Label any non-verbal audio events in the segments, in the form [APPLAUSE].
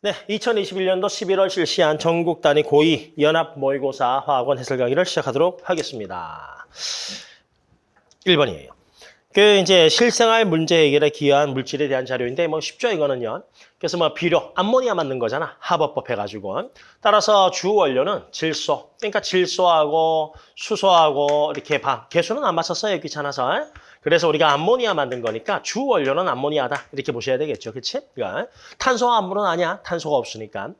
네, 2021년도 11월 실시한 전국 단위 고2 연합 모의고사 화학원 해설 강의를 시작하도록 하겠습니다. 1번이에요. 그 이제 실생활 문제 해결에 기여한 물질에 대한 자료인데 뭐 쉽죠 이거는요. 그래서 뭐 비료, 암모니아 만든 거잖아. 합법법 해가지고. 따라서 주 원료는 질소. 그러니까 질소하고 수소하고 이렇게 방. 개수는 안 맞췄어요. 귀찮아서. 그래서 우리가 암모니아 만든 거니까 주 원료는 암모니아다. 이렇게 보셔야 되겠죠. 그치? 그러니까 탄소와 암물은 아니야. 탄소가 없으니까.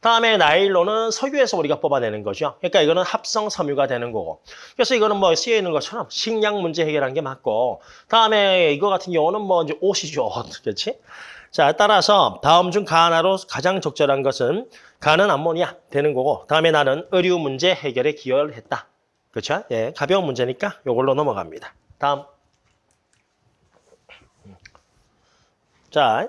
다음에 나일론은 석유에서 우리가 뽑아내는 거죠. 그러니까 이거는 합성 섬유가 되는 거고. 그래서 이거는 뭐 쓰여 있는 것처럼 식량 문제 해결한 게 맞고. 다음에 이거 같은 경우는 뭐 이제 옷이죠. [LAUGHS] 그렇지? 자, 따라서 다음 중 가나로 가장 적절한 것은 가는 암모니아 되는 거고. 다음에 나는 의류 문제 해결에 기여를 했다. 그렇죠? 예, 가벼운 문제니까 이걸로 넘어갑니다. 다음. 자,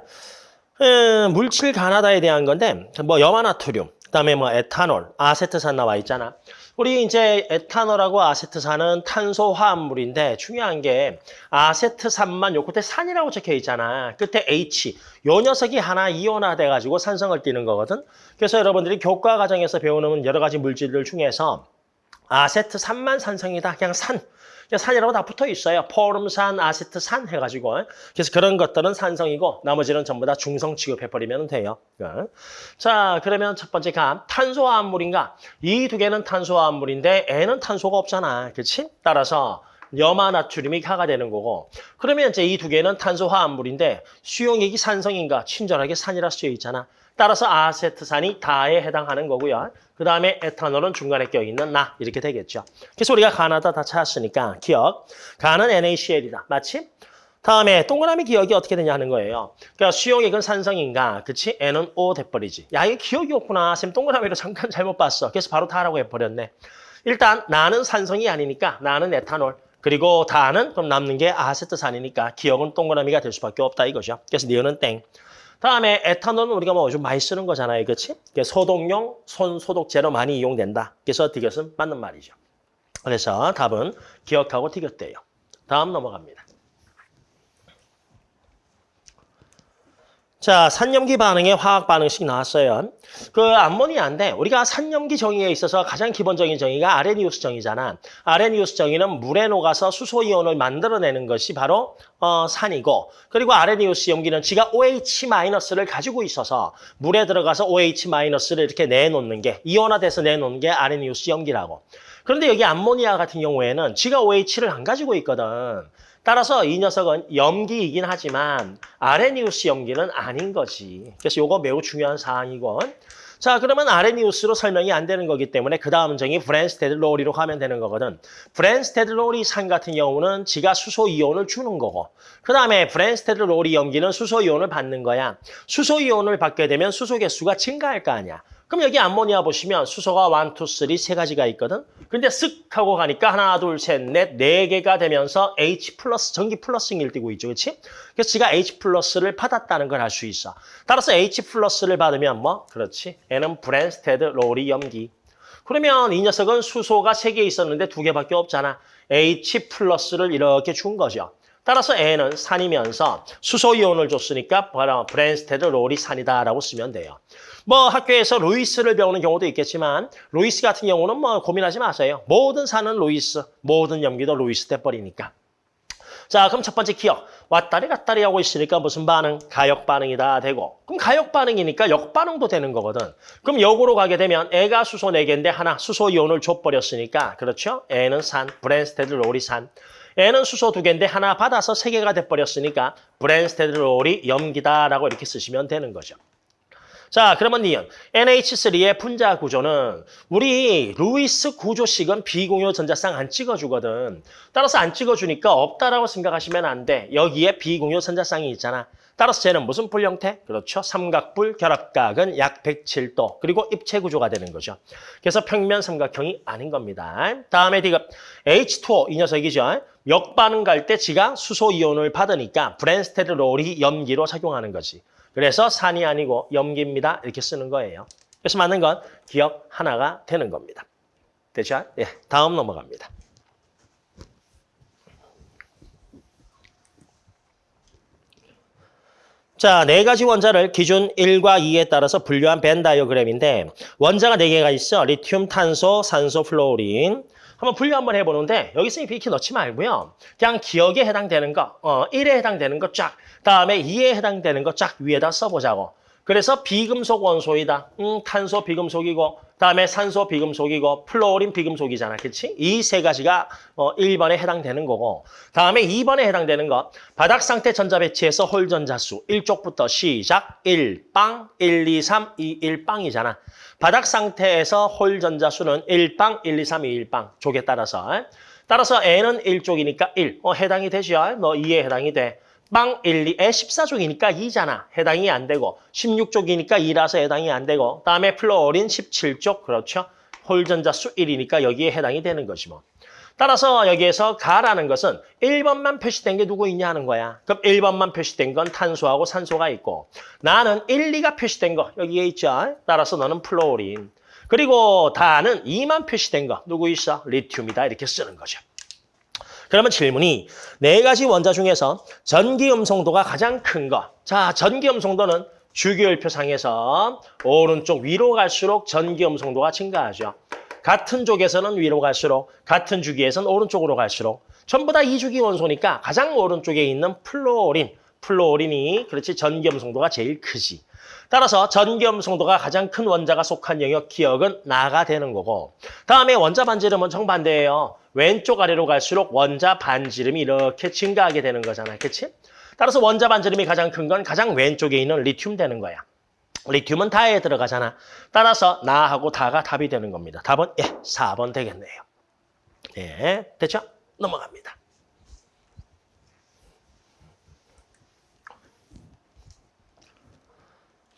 음, 물질 가나다에 대한 건데 뭐 염화나트륨, 그다음에 뭐 에탄올, 아세트산 나와 있잖아. 우리 이제 에탄올하고 아세트산은 탄소 화합물인데 중요한 게 아세트산만 요 끝에 산이라고 적혀 있잖아. 끝에 H. 요 녀석이 하나 이온화 돼 가지고 산성을 띠는 거거든. 그래서 여러분들이 교과 과정에서 배우는 여러 가지 물질들 중에서 아세트산만 산성이다. 그냥 산. 산이라고 다 붙어 있어요. 포름산, 아세트산 해가지고. 그래서 그런 것들은 산성이고 나머지는 전부 다 중성 취급해버리면 돼요. 자, 그러면 첫 번째 감, 탄소화합물인가? 이 두 개는 탄소화합물인데 N은 탄소가 없잖아. 그렇지? 따라서 염화나트륨이 가가 되는 거고 그러면 이제 이 두 개는 탄소화합물인데 수용액이 산성인가? 친절하게 산이라 쓰여 있잖아. 따라서 아세트산이 다에 해당하는 거고요. 그 다음에 에탄올은 중간에 껴있는 나 이렇게 되겠죠. 그래서 우리가 가나다 다 찾았으니까 기억. 가는 NaCl이다. 마치 다음에 동그라미 기억이 어떻게 되냐 하는 거예요. 그러니까 수용액은 산성인가? 그치? N은 O 돼버리지. 야, 이게 기억이 없구나. 쌤 동그라미로 잠깐 잘못 봤어. 그래서 바로 다라고 해버렸네. 일단 나는 산성이 아니니까 나는 에탄올. 그리고 다는 그럼 남는 게 아세트산이니까 기억은 동그라미가 될 수밖에 없다 이거죠. 그래서 니은은 땡. 다음에 에탄올은 우리가 뭐좀 많이 쓰는 거잖아요. 그렇지? 소독용 손 소독제로 많이 이용된다. 그래서 디귿은 맞는 말이죠. 그래서 답은 기억하고 디귿대요. 다음 넘어갑니다. 자, 산염기 반응의 화학 반응식 나왔어요. 그 암모니아인데 우리가 산염기 정의에 있어서 가장 기본적인 정의가 아레니우스 정의잖아. 아레니우스 정의는 물에 녹아서 수소 이온을 만들어내는 것이 바로 어, 산이고 그리고 아레니우스 염기는 지가 OH-를 가지고 있어서 물에 들어가서 OH-를 이렇게 내놓는 게 이온화돼서 내놓는 게 아레니우스 염기라고. 그런데 여기 암모니아 같은 경우에는 지가 OH를 안 가지고 있거든. 따라서 이 녀석은 염기이긴 하지만 아레니우스 염기는 아닌 거지. 그래서 이거 매우 중요한 사항이고. 자, 그러면 아레니우스로 설명이 안 되는 거기 때문에 그 다음 정의 브랜스테드 로리로 가면 되는 거거든. 브랜스테드 로리 산 같은 경우는 지가 수소 이온을 주는 거고 그 다음에 브랜스테드 로리 염기는 수소 이온을 받는 거야. 수소 이온을 받게 되면 수소 개수가 증가할 거 아니야. 그럼 여기 암모니아 보시면 수소가 1, 2, 3, 세 가지가 있거든. 근데 쓱 하고 가니까 하나, 둘, 셋, 넷, 네 개가 되면서 H 플러스, 전기 플러스를 띄고 있죠. 그렇지? 그래서 지가 H 플러스를 받았다는 걸 알 수 있어. 따라서 H 플러스를 받으면 뭐? 그렇지. 얘는 브랜스테드 로리 염기. 그러면 이 녀석은 수소가 세 개 있었는데 두 개밖에 없잖아. H 플러스를 이렇게 준 거죠. 따라서 얘는 산이면서 수소 이온을 줬으니까 브랜스테드 로리 산이다라고 쓰면 돼요. 뭐 학교에서 루이스를 배우는 경우도 있겠지만 루이스 같은 경우는 뭐 고민하지 마세요. 모든 산은 루이스, 모든 염기도 루이스 돼버리니까. 자, 그럼 첫 번째 기역. 왔다리 갔다리 하고 있으니까 무슨 반응? 가역 반응이다 되고. 그럼 가역 반응이니까 역 반응도 되는 거거든. 그럼 역으로 가게 되면 얘가 수소 4개인데 하나 수소 이온을 줘버렸으니까 그렇죠? 얘는 산, 브랜스테드 로리 산. 얘는 수소 2개인데 하나 받아서 3개가 돼버렸으니까 브랜스테드 로리 염기다라고 이렇게 쓰시면 되는 거죠. 자, 그러면 니은 NH3의 분자 구조는 우리 루이스 구조식은 비공유 전자쌍 안 찍어주거든. 따라서 안 찍어주니까 없다라고 생각하시면 안 돼. 여기에 비공유 전자쌍이 있잖아. 따라서 쟤는 무슨 뿔 형태? 그렇죠. 삼각뿔 결합각은 약 107도. 그리고 입체 구조가 되는 거죠. 그래서 평면 삼각형이 아닌 겁니다. 다음에 디귿 H2O 이 녀석이죠. 역반응 갈 때 지가 수소 이온을 받으니까 브랜스테드 로리 염기로 작용하는 거지. 그래서 산이 아니고 염기입니다. 이렇게 쓰는 거예요. 그래서 맞는 건 기역 하나가 되는 겁니다. 됐죠? 예, 다음 넘어갑니다. 자, 네 가지 원자를 기준 1과 2에 따라서 분류한 벤 다이어그램인데 원자가 네 개가 있어. 리튬, 탄소, 산소, 플로린. 한번 분류 한번 해보는데 여기서 이렇게 넣지 말고요. 그냥 기억에 해당되는 거, 어, 1에 해당되는 거 쫙, 다음에 2에 해당되는 거 쫙 위에다 써보자고. 그래서 비금속 원소이다. 음, 탄소 비금속이고, 다음에 산소 비금속이고, 플로린 비금속이잖아. 그치? 이 세 가지가 어, 1번에 해당되는 거고, 다음에 2번에 해당되는 거, 바닥 상태 전자 배치에서 홀 전자수 왼쪽부터 시작, 1, 빵, 1, 2, 3, 2, 1, 빵이잖아. 바닥 상태에서 홀 전자수는 1빵, 1, 2, 3, 2, 1빵. 족에 따라서. 따라서 N은 1쪽이니까 1. 어, 해당이 되죠? 너 2에 해당이 돼. 빵 1, 2에 14쪽이니까 2잖아. 해당이 안 되고 16쪽이니까 2라서 해당이 안 되고 다음에 플로린 17쪽 그렇죠. 홀전자 수 1이니까 여기에 해당이 되는 거지 뭐. 따라서 여기에서 가라는 것은 1번만 표시된 게 누구 있냐 하는 거야. 그럼 1번만 표시된 건 탄소하고 산소가 있고 나는 1, 2가 표시된 거 여기에 있죠. 따라서 너는 플로린. 그리고 다는 2만 표시된 거 누구 있어? 리튬이다 이렇게 쓰는 거죠. 그러면 질문이 네 가지 원자 중에서 전기 음성도가 가장 큰 거. 자, 전기 음성도는 주기율표상에서 오른쪽 위로 갈수록 전기 음성도가 증가하죠. 같은 족에서는 위로 갈수록 같은 주기에서는 오른쪽으로 갈수록 전부 다 2주기 원소니까 가장 오른쪽에 있는 플로린, 플로린이 그렇지 전기 음성도가 제일 크지. 따라서 전기 음성도가 가장 큰 원자가 속한 영역 기억은 나가 되는 거고 다음에 원자 반지름은 정반대예요. 왼쪽 아래로 갈수록 원자 반지름이 이렇게 증가하게 되는 거잖아요. 그치? 따라서 원자 반지름이 가장 큰 건 가장 왼쪽에 있는 리튬 되는 거야. 리튬은 다에 들어가잖아. 따라서 나하고 다가 답이 되는 겁니다. 답은 예, 4번 되겠네요. 예, 됐죠? 넘어갑니다.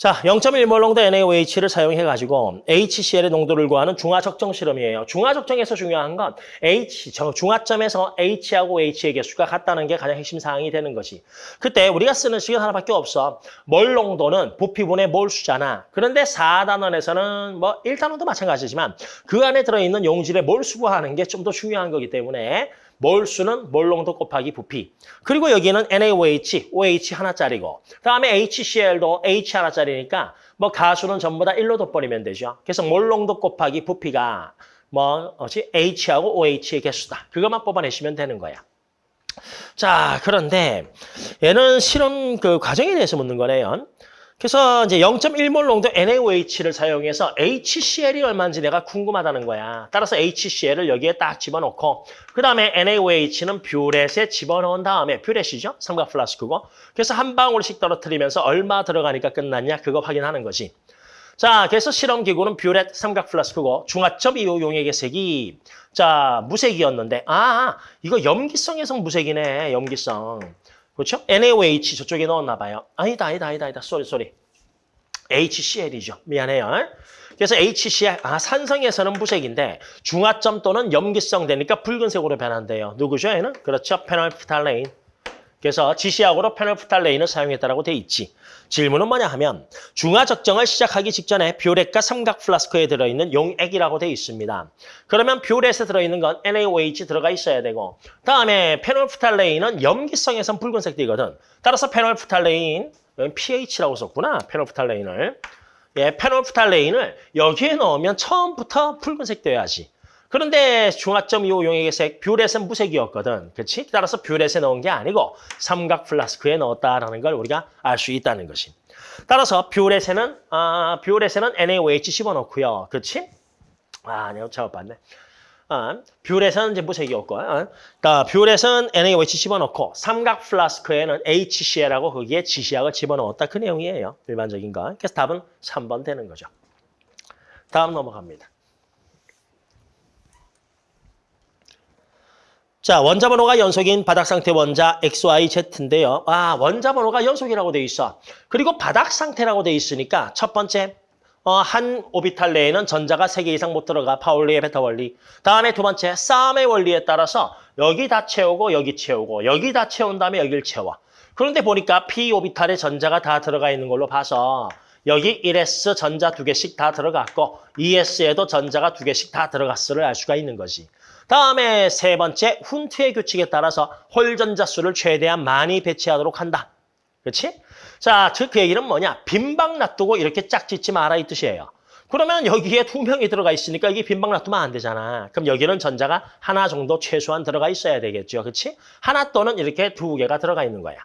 자, 0.1몰 농도 NaOH를 사용해가지고 HCl의 농도를 구하는 중화적정 실험이에요. 중화적정에서 중요한 건 H, 저 중화점에서 H하고 H의 개수가 같다는 게 가장 핵심 사항이 되는 것이. 그때 우리가 쓰는 식은 하나밖에 없어. 몰 농도는 부피분의 몰 수잖아. 그런데 4단원에서는 뭐 1단원도 마찬가지지만 그 안에 들어있는 용질의 몰 수 구하는 게 좀 더 중요한 거기 때문에 몰수는 몰농도 곱하기 부피. 그리고 여기는 NaOH, OH 하나짜리고 다음에 HCl도 H 하나짜리니까 뭐 가수는 전부 다 1로 덧버리면 되죠. 그래서 몰농도 곱하기 부피가 뭐 어지 H하고 OH의 개수다. 그것만 뽑아내시면 되는 거야. 자, 그런데 얘는 실험 그 과정에 대해서 묻는 거네요. 그래서 이제 0.1몰 농도 NaOH를 사용해서 HCl이 얼마인지 내가 궁금하다는 거야. 따라서 HCl을 여기에 딱 집어넣고 그 다음에 NaOH는 뷰렛에 집어넣은 다음에 뷰렛이죠. 삼각 플라스크고. 그래서 한 방울씩 떨어뜨리면서 얼마 들어가니까 끝났냐 그거 확인하는 거지. 자, 그래서 실험기구는 뷰렛 삼각 플라스크고 중화점 이후 용액의 색이 자 무색이었는데 아 이거 염기성에서 무색이네 염기성. 그렇죠? NaOH 저쪽에 넣었나 봐요. 아니다, 아니다, 아니다, 아니다. sorry, sorry. HCl이죠. 미안해요. 그래서 HCl, 아, 산성에서는 무색인데 중화점 또는 염기성 되니까 붉은색으로 변한대요. 누구죠, 얘는? 그렇죠. 페놀프탈레인. 그래서 지시약으로 페놀프탈레인을 사용했다라고 돼 있지. 질문은 뭐냐 하면 중화 적정을 시작하기 직전에 뷰렛과 삼각 플라스크에 들어있는 용액이라고 돼 있습니다. 그러면 뷰렛에 들어있는 건 NaOH 들어가 있어야 되고 다음에 페놀프탈레인은 염기성에선 붉은색 띠거든. 따라서 페놀프탈레인, pH라고 썼구나. 페놀프탈레인을. 예, 페놀프탈레인을 여기에 넣으면 처음부터 붉은색 되어야지. 그런데 중화점 이후 용액의 색, 뷰렛은 무색이었거든. 그렇지? 따라서 뷰렛에 넣은 게 아니고 삼각 플라스크에 넣었다라는 걸 우리가 알 수 있다는 것이. 따라서 뷰렛에는 아, 뷰렛에는 NaOH 집어넣고요. 그렇지? 아, 내가 잘못 봤네. 아, 뷰렛은 이제 무색이었고, 아, 그러니까 뷰렛은 NaOH 집어넣고 삼각 플라스크에는 HCl하고 거기에 지시약을 집어넣었다. 그 내용이에요. 일반적인 거. 그래서 답은 3번 되는 거죠. 다음 넘어갑니다. 자, 원자 번호가 연속인 바닥 상태 원자 XYZ인데요. 아, 원자 번호가 연속이라고 돼 있어. 그리고 바닥 상태라고 돼 있으니까 첫 번째 어, 한 오비탈 내에는 전자가 3개 이상 못 들어가. 파울리의 베타 원리. 다음에 두 번째 싸움의 원리에 따라서 여기 다 채우고 여기 채우고 여기 다 채운 다음에 여기를 채워. 그런데 보니까 P 오비탈에 전자가 다 들어가 있는 걸로 봐서 여기 1S 전자 두 개씩 다 들어갔고 2S에도 전자가 두 개씩 다 들어갔을를 알 수가 있는 거지. 다음에 세 번째 훈트의 규칙에 따라서 홀 전자 수를 최대한 많이 배치하도록 한다. 그렇지? 자, 즉 그 얘기는 뭐냐? 빈방 놔두고 이렇게 짝 짓지 마라 이 뜻이에요. 그러면 여기에 두 명이 들어가 있으니까 이게 빈방 놔두면 안 되잖아. 그럼 여기는 전자가 하나 정도 최소한 들어가 있어야 되겠죠. 그렇지? 하나 또는 이렇게 두 개가 들어가 있는 거야.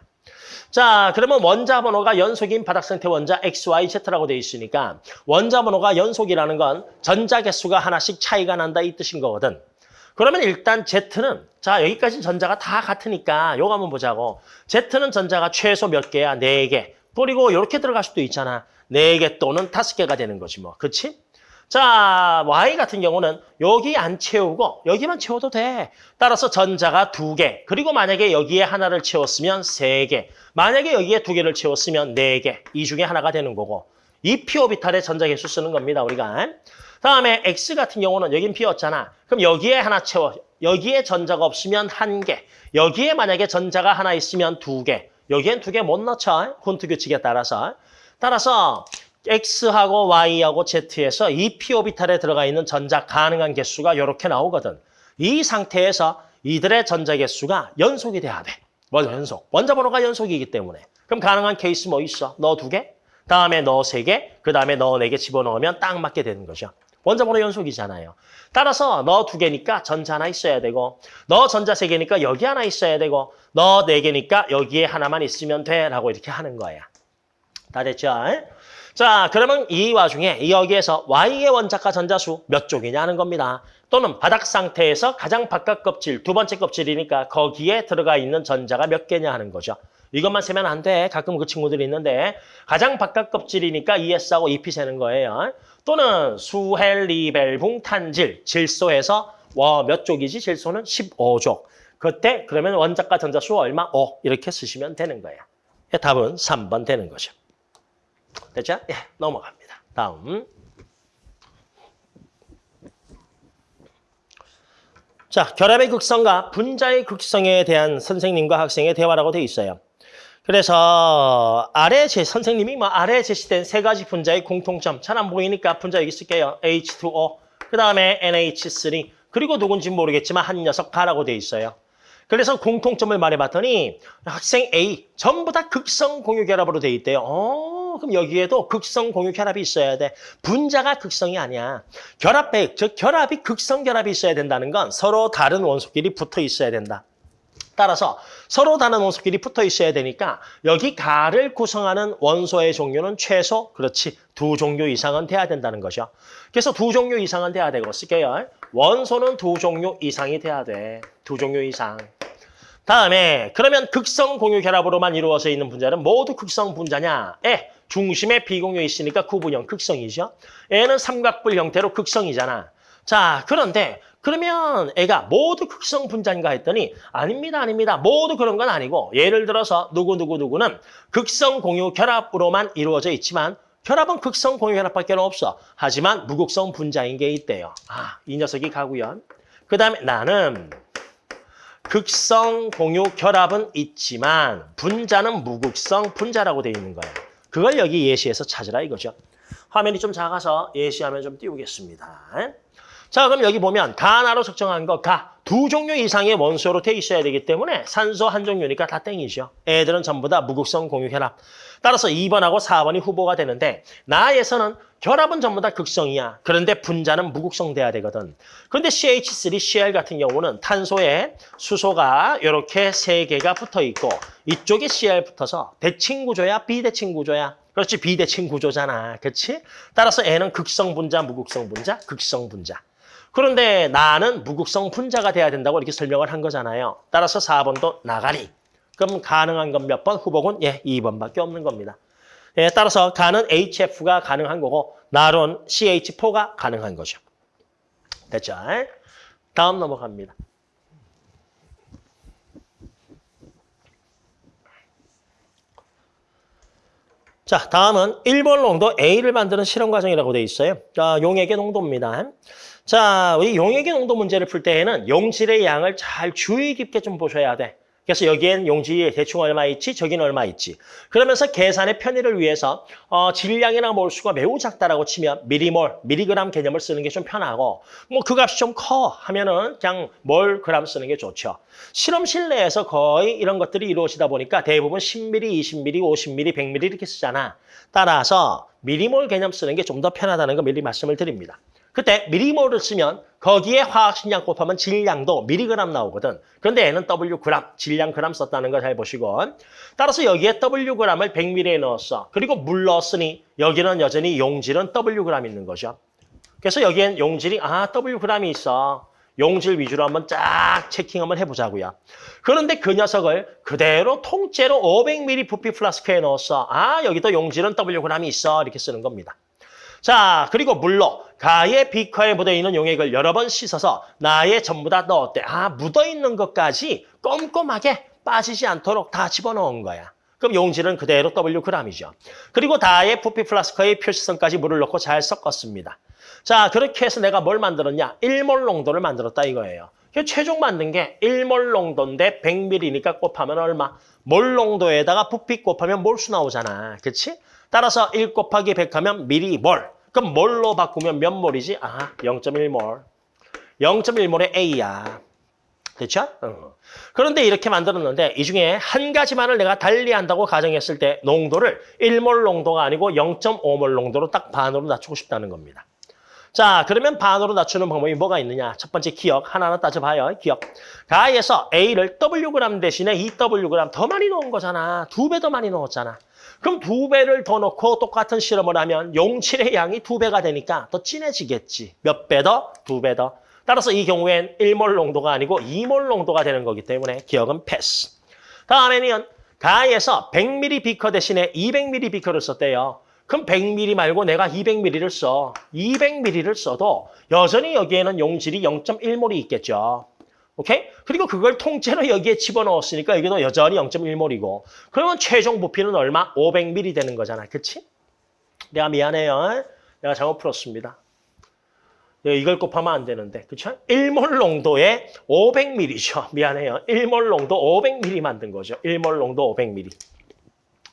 자, 그러면 원자 번호가 연속인 바닥 상태 원자 XYZ라고 돼 있으니까 원자 번호가 연속이라는 건 전자 개수가 하나씩 차이가 난다 이 뜻인 거거든. 그러면 일단 Z는 자 여기까지 전자가 다 같으니까 요거 한번 보자고. Z는 전자가 최소 몇 개야? 네 개. 그리고 이렇게 들어갈 수도 있잖아. 네 개 또는 다섯 개가 되는 거지 뭐. 그치? 자, Y 같은 경우는 여기 안 채우고 여기만 채워도 돼. 따라서 전자가 두 개. 그리고 만약에 여기에 하나를 채웠으면 세 개. 만약에 여기에 두 개를 채웠으면 네 개. 이 중에 하나가 되는 거고. 이 p 오비탈의 전자 개수 쓰는 겁니다, 우리가. 다음에 X 같은 경우는 여긴 P였잖아. 그럼 여기에 하나 채워. 여기에 전자가 없으면 한 개. 여기에 만약에 전자가 하나 있으면 두 개. 여기엔 두 개 못 넣죠. 콘트 규칙에 따라서. 따라서 X하고 Y하고 Z에서 이 p 오비탈에 들어가 있는 전자 가능한 개수가 이렇게 나오거든. 이 상태에서 이들의 전자 개수가 연속이 돼야 돼. 먼저 연속. 원자 번호가 연속이기 때문에. 그럼 가능한 케이스 뭐 있어? 너 두 개? 다음에 너 세 개? 그 다음에 너 네 개 집어넣으면 딱 맞게 되는 거죠. 원자 번호 연속이잖아요. 따라서 너 두 개니까 전자 하나 있어야 되고 너 전자 세 개니까 여기 하나 있어야 되고 너 네 개니까 여기에 하나만 있으면 돼 라고 이렇게 하는 거야. 다 됐죠? 자, 그러면 이 와중에 여기에서 Y의 원자가 전자수 몇 쪽이냐 하는 겁니다. 또는 바닥 상태에서 가장 바깥 껍질, 두 번째 껍질이니까 거기에 들어가 있는 전자가 몇 개냐 하는 거죠. 이것만 세면 안 돼. 가끔 그 친구들이 있는데 가장 바깥 껍질이니까 ES하고 EP 세는 거예요. 또는 수헬리벨붕 탄질, 질소에서 와, 몇 쪽이지? 질소는 15쪽. 그때 그러면 원자가 전자수 얼마? 5 이렇게 쓰시면 되는 거예요. 답은 3번 되는 거죠. 됐죠? 예, 넘어갑니다. 다음. 자, 결합의 극성과 분자의 극성에 대한 선생님과 학생의 대화라고 되어 있어요. 그래서 아래 제 선생님이 뭐 아래 제시된 세 가지 분자의 공통점 잘 안 보이니까 분자 여기 쓸게요. H2O, 그 다음에 NH3, 그리고 누군지 모르겠지만 한 녀석 가라고 되어 있어요. 그래서 공통점을 말해봤더니 학생 A 전부 다 극성 공유 결합으로 돼 있대요. 어, 그럼 여기에도 극성 공유 결합이 있어야 돼. 분자가 극성이 아니야. 결합백, 즉 결합이 극성 결합이 있어야 된다는 건 서로 다른 원소끼리 붙어 있어야 된다. 따라서 서로 다른 원소끼리 붙어 있어야 되니까 여기 가를 구성하는 원소의 종류는 최소 그렇지 두 종류 이상은 돼야 된다는 거죠. 그래서 두 종류 이상은 돼야 되고 쓸게요. 원소는 두 종류 이상이 돼야 돼. 두 종류 이상. 다음에 그러면 극성 공유 결합으로만 이루어져 있는 분자는 모두 극성 분자냐? 에 중심에 비공유 있으니까 구분형 극성이죠. 애는 삼각불 형태로 극성이잖아. 자 그런데 그러면 애가 모두 극성 분자인가 했더니 아닙니다, 아닙니다. 모두 그런 건 아니고 예를 들어서 누구누구누구는 극성 공유 결합으로만 이루어져 있지만 결합은 극성 공유 결합밖에 없어. 하지만 무극성 분자인 게 있대요. 아, 이 녀석이 가고요. 그 다음에 나는 극성 공유 결합은 있지만 분자는 무극성 분자라고 되어 있는 거예요. 그걸 여기 예시에서 찾으라 이거죠. 화면이 좀 작아서 예시하면 좀 띄우겠습니다. 자, 그럼 여기 보면 가나로 측정한 거 가. 두 종류 이상의 원소로 돼 있어야 되기 때문에 산소 한 종류니까 다 땡이죠. 애들은 전부 다 무극성 공유 결합. 따라서 2번하고 4번이 후보가 되는데 나에서는 결합은 전부 다 극성이야. 그런데 분자는 무극성 돼야 되거든. 그런데 CH3, Cl 같은 경우는 탄소에 수소가 이렇게 세 개가 붙어 있고 이쪽에 Cl 붙어서 대칭 구조야, 비대칭 구조야. 그렇지, 비대칭 구조잖아. 그렇지? 따라서 애는 극성 분자, 무극성 분자, 극성 분자. 그런데 나는 무극성 분자가 돼야 된다고 이렇게 설명을 한 거잖아요. 따라서 4번도 나가리. 그럼 가능한 건 몇 번? 후복은 예, 2번밖에 없는 겁니다. 예, 따라서 가는 HF가 가능한 거고 나론 CH4가 가능한 거죠. 됐죠? 다음 넘어갑니다. 자, 다음은 1몰 농도 A를 만드는 실험 과정이라고 되어 있어요. 자, 용액의 농도입니다. 자, 우리 용액의 농도 문제를 풀 때에는 용질의 양을 잘 주의 깊게 좀 보셔야 돼. 그래서 여기엔 용질이 대충 얼마 있지, 저기는 얼마 있지. 그러면서 계산의 편의를 위해서 어, 질량이나 몰수가 매우 작다라고 치면 밀리몰, 밀리그램 개념을 쓰는 게 좀 편하고 뭐 그 값이 좀 커 하면은 그냥 몰 그램 쓰는 게 좋죠. 실험실 내에서 거의 이런 것들이 이루어지다 보니까 대부분 10ml, 20ml, 50ml, 100ml 이렇게 쓰잖아. 따라서 미리몰 개념 쓰는 게 좀 더 편하다는 거 미리 말씀을 드립니다. 그때 미리몰을 쓰면 거기에 화학식량 곱하면 질량도 미리그램 나오거든. 그런데 얘는 W그램, 질량 그램 썼다는 거잘 보시고. 따라서 여기에 W그램을 100ml에 넣었어. 그리고 물 넣었으니 여기는 여전히 용질은 W그램 있는 거죠. 그래서 여기엔 용질이 아 W그램이 있어. 용질 위주로 한번 쫙 체킹 한번 해보자고요. 그런데 그 녀석을 그대로 통째로 500ml 부피 플라스크에 넣었어. 아 여기도 용질은 W그램이 있어. 이렇게 쓰는 겁니다. 자, 그리고 물로 가의 비커에 묻어있는 용액을 여러 번 씻어서 나에 전부 다 넣었대. 아, 묻어있는 것까지 꼼꼼하게 빠지지 않도록 다 집어넣은 거야. 그럼 용질은 그대로 Wg이죠. 그리고 다의 부피 플라스커의 표시선까지 물을 넣고 잘 섞었습니다. 자, 그렇게 해서 내가 뭘 만들었냐? 1몰 농도를 만들었다 이거예요. 최종 만든 게 1몰 농도인데 100ml니까 곱하면 얼마? 몰 농도에다가 부피 곱하면 몰수 나오잖아. 그치? 따라서 1 곱하기 100 하면 미리 몰. 그럼 몰로 바꾸면 몇 몰이지? 아, 0.1몰. 0.1몰의 A야. 됐죠? 어. 그런데 이렇게 만들었는데 이 중에 한 가지만을 내가 달리한다고 가정했을 때 농도를 1몰 농도가 아니고 0.5몰 농도로 딱 반으로 낮추고 싶다는 겁니다. 자, 그러면 반으로 낮추는 방법이 뭐가 있느냐? 첫 번째 기억, 하나하나 따져봐요. 기억. 가에서 A를 Wg 대신에 2Wg 더 많이 넣은 거잖아. 두 배 더 많이 넣었잖아. 그럼 두 배를 더 넣고 똑같은 실험을 하면 용칠의 양이 두 배가 되니까 더 진해지겠지. 몇 배 더? 두 배 더. 따라서 이 경우엔 1몰 농도가 아니고 2몰 농도가 되는 거기 때문에 기억은 패스. 다음에는 가에서 100ml 비커 대신에 200ml 비커를 썼대요. 그럼 100ml 말고 내가 200ml를 써. 200ml를 써도 여전히 여기에는 용질이 0.1몰이 있겠죠. 오케이? 그리고 그걸 통째로 여기에 집어넣었으니까 여기도 여전히 0.1몰이고 그러면 최종 부피는 얼마? 500ml 되는 거잖아. 그치? 내가 미안해요. 내가 잘못 풀었습니다. 이걸 곱하면 안 되는데. 그쵸? 1몰 농도에 500ml죠. 미안해요. 1몰 농도 500ml 만든 거죠. 1몰 농도 500ml.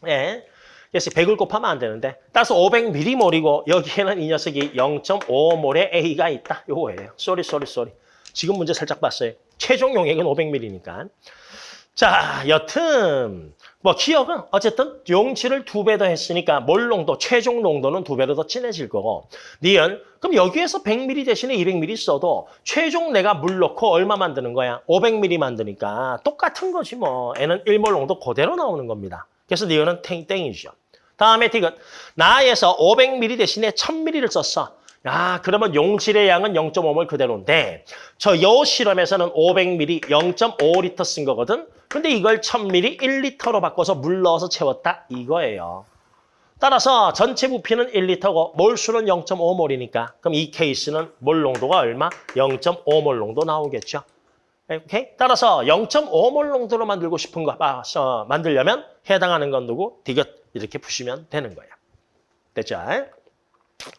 예. 그래서 100을 곱하면 안 되는데 따라서 500밀리몰이고 여기에는 이 녀석이 0.5몰의 A가 있다. 요거예요. sorry sorry sorry. 지금 문제 살짝 봤어요. 최종 용액은 500ml니까. 자, 여튼 뭐 기억은 어쨌든 용치를 두 배 더 했으니까 몰 농도, 최종 농도는 두 배로 더 진해질 거고 니은 그럼 여기에서 100ml 대신에 200ml 써도 최종 내가 물 넣고 얼마 만드는 거야? 500ml 만드니까 똑같은 거지 뭐. 애는 1몰 농도 그대로 나오는 겁니다. 그래서 니은은 탱땡이죠. 다음에 디귿 나에서 500ml 대신에 1000ml를 썼어. 아, 그러면 용질의 양은 0.5몰 그대로인데 저 요 실험에서는 500ml 0.5리터 쓴 거거든. 근데 이걸 1000ml 1리터로 바꿔서 물 넣어서 채웠다 이거예요. 따라서 전체 부피는 1리터고 몰수는 0.5몰이니까 그럼 이 케이스는 몰 농도가 얼마? 0.5몰 농도 나오겠죠. 오케이? 따라서 0.5몰 농도로 만들고 싶은 거 아, 어, 만들려면 해당하는 건 누구? 디귿 이렇게 푸시면 되는 거예요. 됐죠?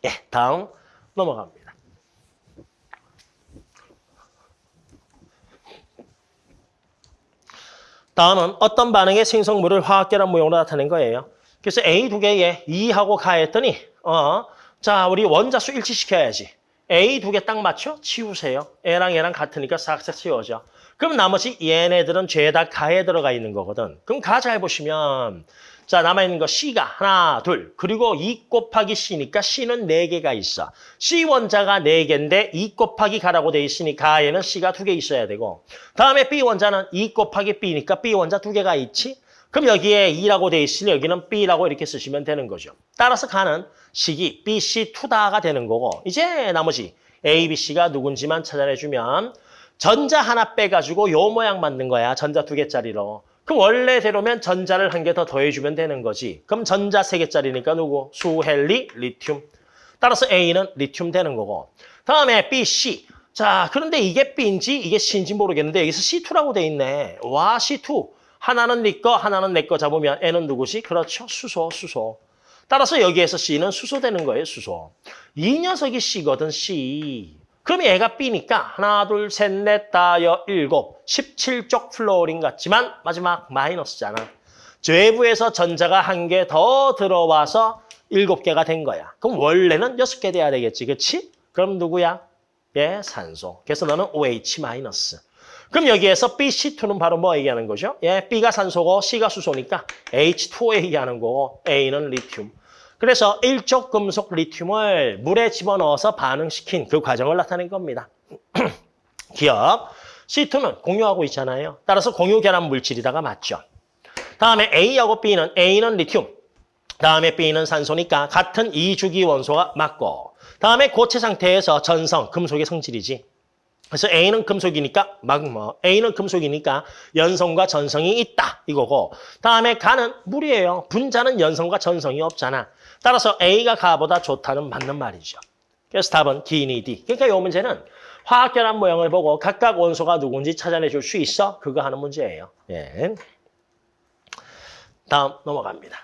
예, 다음 넘어갑니다. 다음은 어떤 반응의 생성물을 화학계란 모형으로 나타낸 거예요. 그래서 A 두 개에 2하고 가했더니 어, 자 우리 원자수 일치시켜야지. A 두 개 딱 맞춰 치우세요. A랑 얘랑 같으니까 싹싹 치워져. 그럼 나머지 얘네들은 죄다 가에 들어가 있는 거거든. 그럼 가 잘 보시면 자, 남아있는 거 C가 하나, 둘. 그리고 2 곱하기 C니까 C는 4개가 있어. C 원자가 4개인데 2 곱하기 가라고 돼 있으니 가에는 C가 2개 있어야 되고 다음에 B 원자는 2 곱하기 B니까 B 원자 2개가 있지? 그럼 여기에 2라고 돼 있으니 여기는 B라고 이렇게 쓰시면 되는 거죠. 따라서 가는 식이 BC2다가 되는 거고 이제 나머지 A, B, C가 누군지만 찾아내주면 전자 하나 빼가지고 요 모양 만든 거야. 전자 2개짜리로. 그럼 원래대로면 전자를 한 개 더 더해주면 되는 거지. 그럼 전자 세개짜리니까 누구? 수 헬리, 리튬. 따라서 A는 리튬 되는 거고. 다음에 B, C. 자, 그런데 이게 B인지 이게 C인지 모르겠는데 여기서 C2라고 돼 있네. 와, C2. 하나는 네 거, 하나는 내 거 잡으면 N은 누구지? 그렇죠. 수소, 수소. 따라서 여기에서 C는 수소 되는 거예요, 수소. 이 녀석이 C거든, C. 그럼 얘가 B니까 하나, 둘, 셋, 넷, 다, 여, 일곱, 17쪽 플로어링 같지만 마지막 마이너스잖아. 외부에서 전자가 한 개 더 들어와서 일곱 개가 된 거야. 그럼 원래는 여섯 개 돼야 되겠지, 그렇지? 그럼 누구야? 예, 산소. 그래서 너는 OH 마이너스. 그럼 여기에서 BC2는 바로 뭐 얘기하는 거죠? 예, B가 산소고 C가 수소니까 H2O 얘기하는 거고 A는 리튬. 그래서 일족 금속 리튬을 물에 집어넣어서 반응시킨 그 과정을 나타낸 겁니다. [CLEARS THROAT] 기억. C2는 공유하고 있잖아요. 따라서 공유 결합 물질이다가 맞죠. 다음에 A하고 B는 A는 리튬. 다음에 B는 산소니까 같은 이주기 원소가 맞고 다음에 고체 상태에서 전성, 금속의 성질이지. 그래서 A는 금속이니까 magma, A는 금속이니까 연성과 전성이 있다 이거고 다음에 가는 물이에요. 분자는 연성과 전성이 없잖아. 따라서 A가 가보다 좋다는 맞는 말이죠. 그래서 답은 D니 D. 그러니까 이 문제는 화학결합 모형을 보고 각각 원소가 누군지 찾아내 줄 수 있어? 그거 하는 문제예요. 예. 다음 넘어갑니다.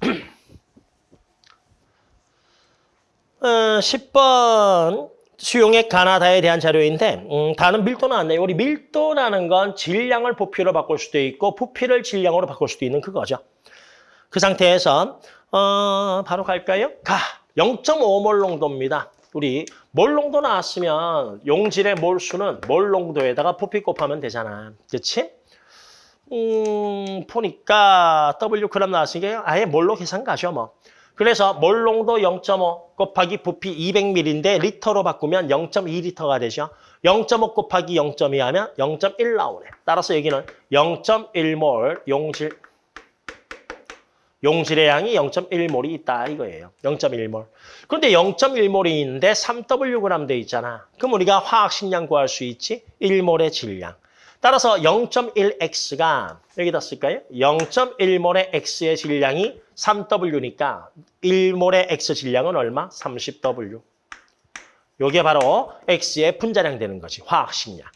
[CLEARS THROAT] 어, 10번 수용액 가나다에 대한 자료인데 음, 다는 밀도 나왔네요. 우리 밀도라는 건 질량을 부피로 바꿀 수도 있고 부피를 질량으로 바꿀 수도 있는 그거죠. 그 상태에서 어, 바로 갈까요? 가 0.5몰 농도입니다. 우리 몰 농도 나왔으면 용질의 몰수는 몰 농도에다가 부피 곱하면 되잖아. 그렇지? 음, 보니까 W 그램 나왔으니까 아예 몰로 계산 가죠, 뭐. 그래서 몰 농도 0.5 곱하기 부피 200ml인데 리터로 바꾸면 0.2리터가 되죠. 0.5 곱하기 0.2 하면 0.1 나오네. 따라서 여기는 0.1몰 용질 용질의 양이 0.1몰이 있다 이거예요. 0.1몰. 그런데 0.1몰이 있는데 3W 돼 있잖아. 그럼 우리가 화학 식량 구할 수 있지? 1몰의 질량. 따라서 0.1x가 여기다 쓸까요? 0.1몰의 x의 질량이 3w니까 1몰의 x 질량은 얼마? 30w. 요게 바로 x의 분자량 되는 거지. 화학 식량.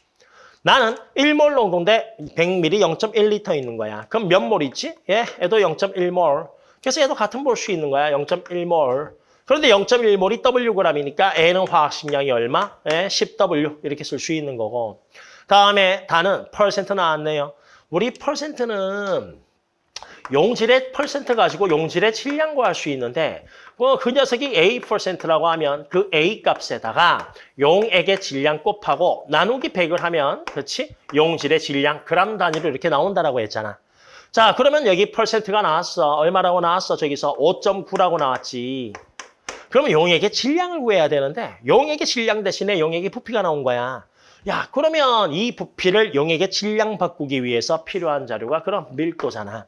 나는 1몰 농도인데 100ml 0.1리터 있는 거야. 그럼 몇 몰 있지? 예, 얘도 0.1몰. 그래서 얘도 같은 몰수 있는 거야. 0.1몰. 그런데 0.1몰이 Wg이니까 A는 화학 식량이 얼마? 예, 10W 이렇게 쓸 수 있는 거고. 다음에 다는 퍼센트 나왔네요. 우리 퍼센트는 용질의 퍼센트 가지고 용질의 질량 구할 수 있는데 뭐그 녀석이 A 퍼센트라고 하면 그 A 값에다가 용액의 질량 곱하고 나누기 100을 하면 그렇지? 용질의 질량 그람 단위로 이렇게 나온다라고 했잖아. 자 그러면 여기 퍼센트가 나왔어. 얼마라고 나왔어? 저기서 5.9라고 나왔지. 그러면 용액의 질량을 구해야 되는데 용액의 질량 대신에 용액의 부피가 나온 거야. 야 그러면 이 부피를 용액의 질량 바꾸기 위해서 필요한 자료가 그럼 밀도잖아.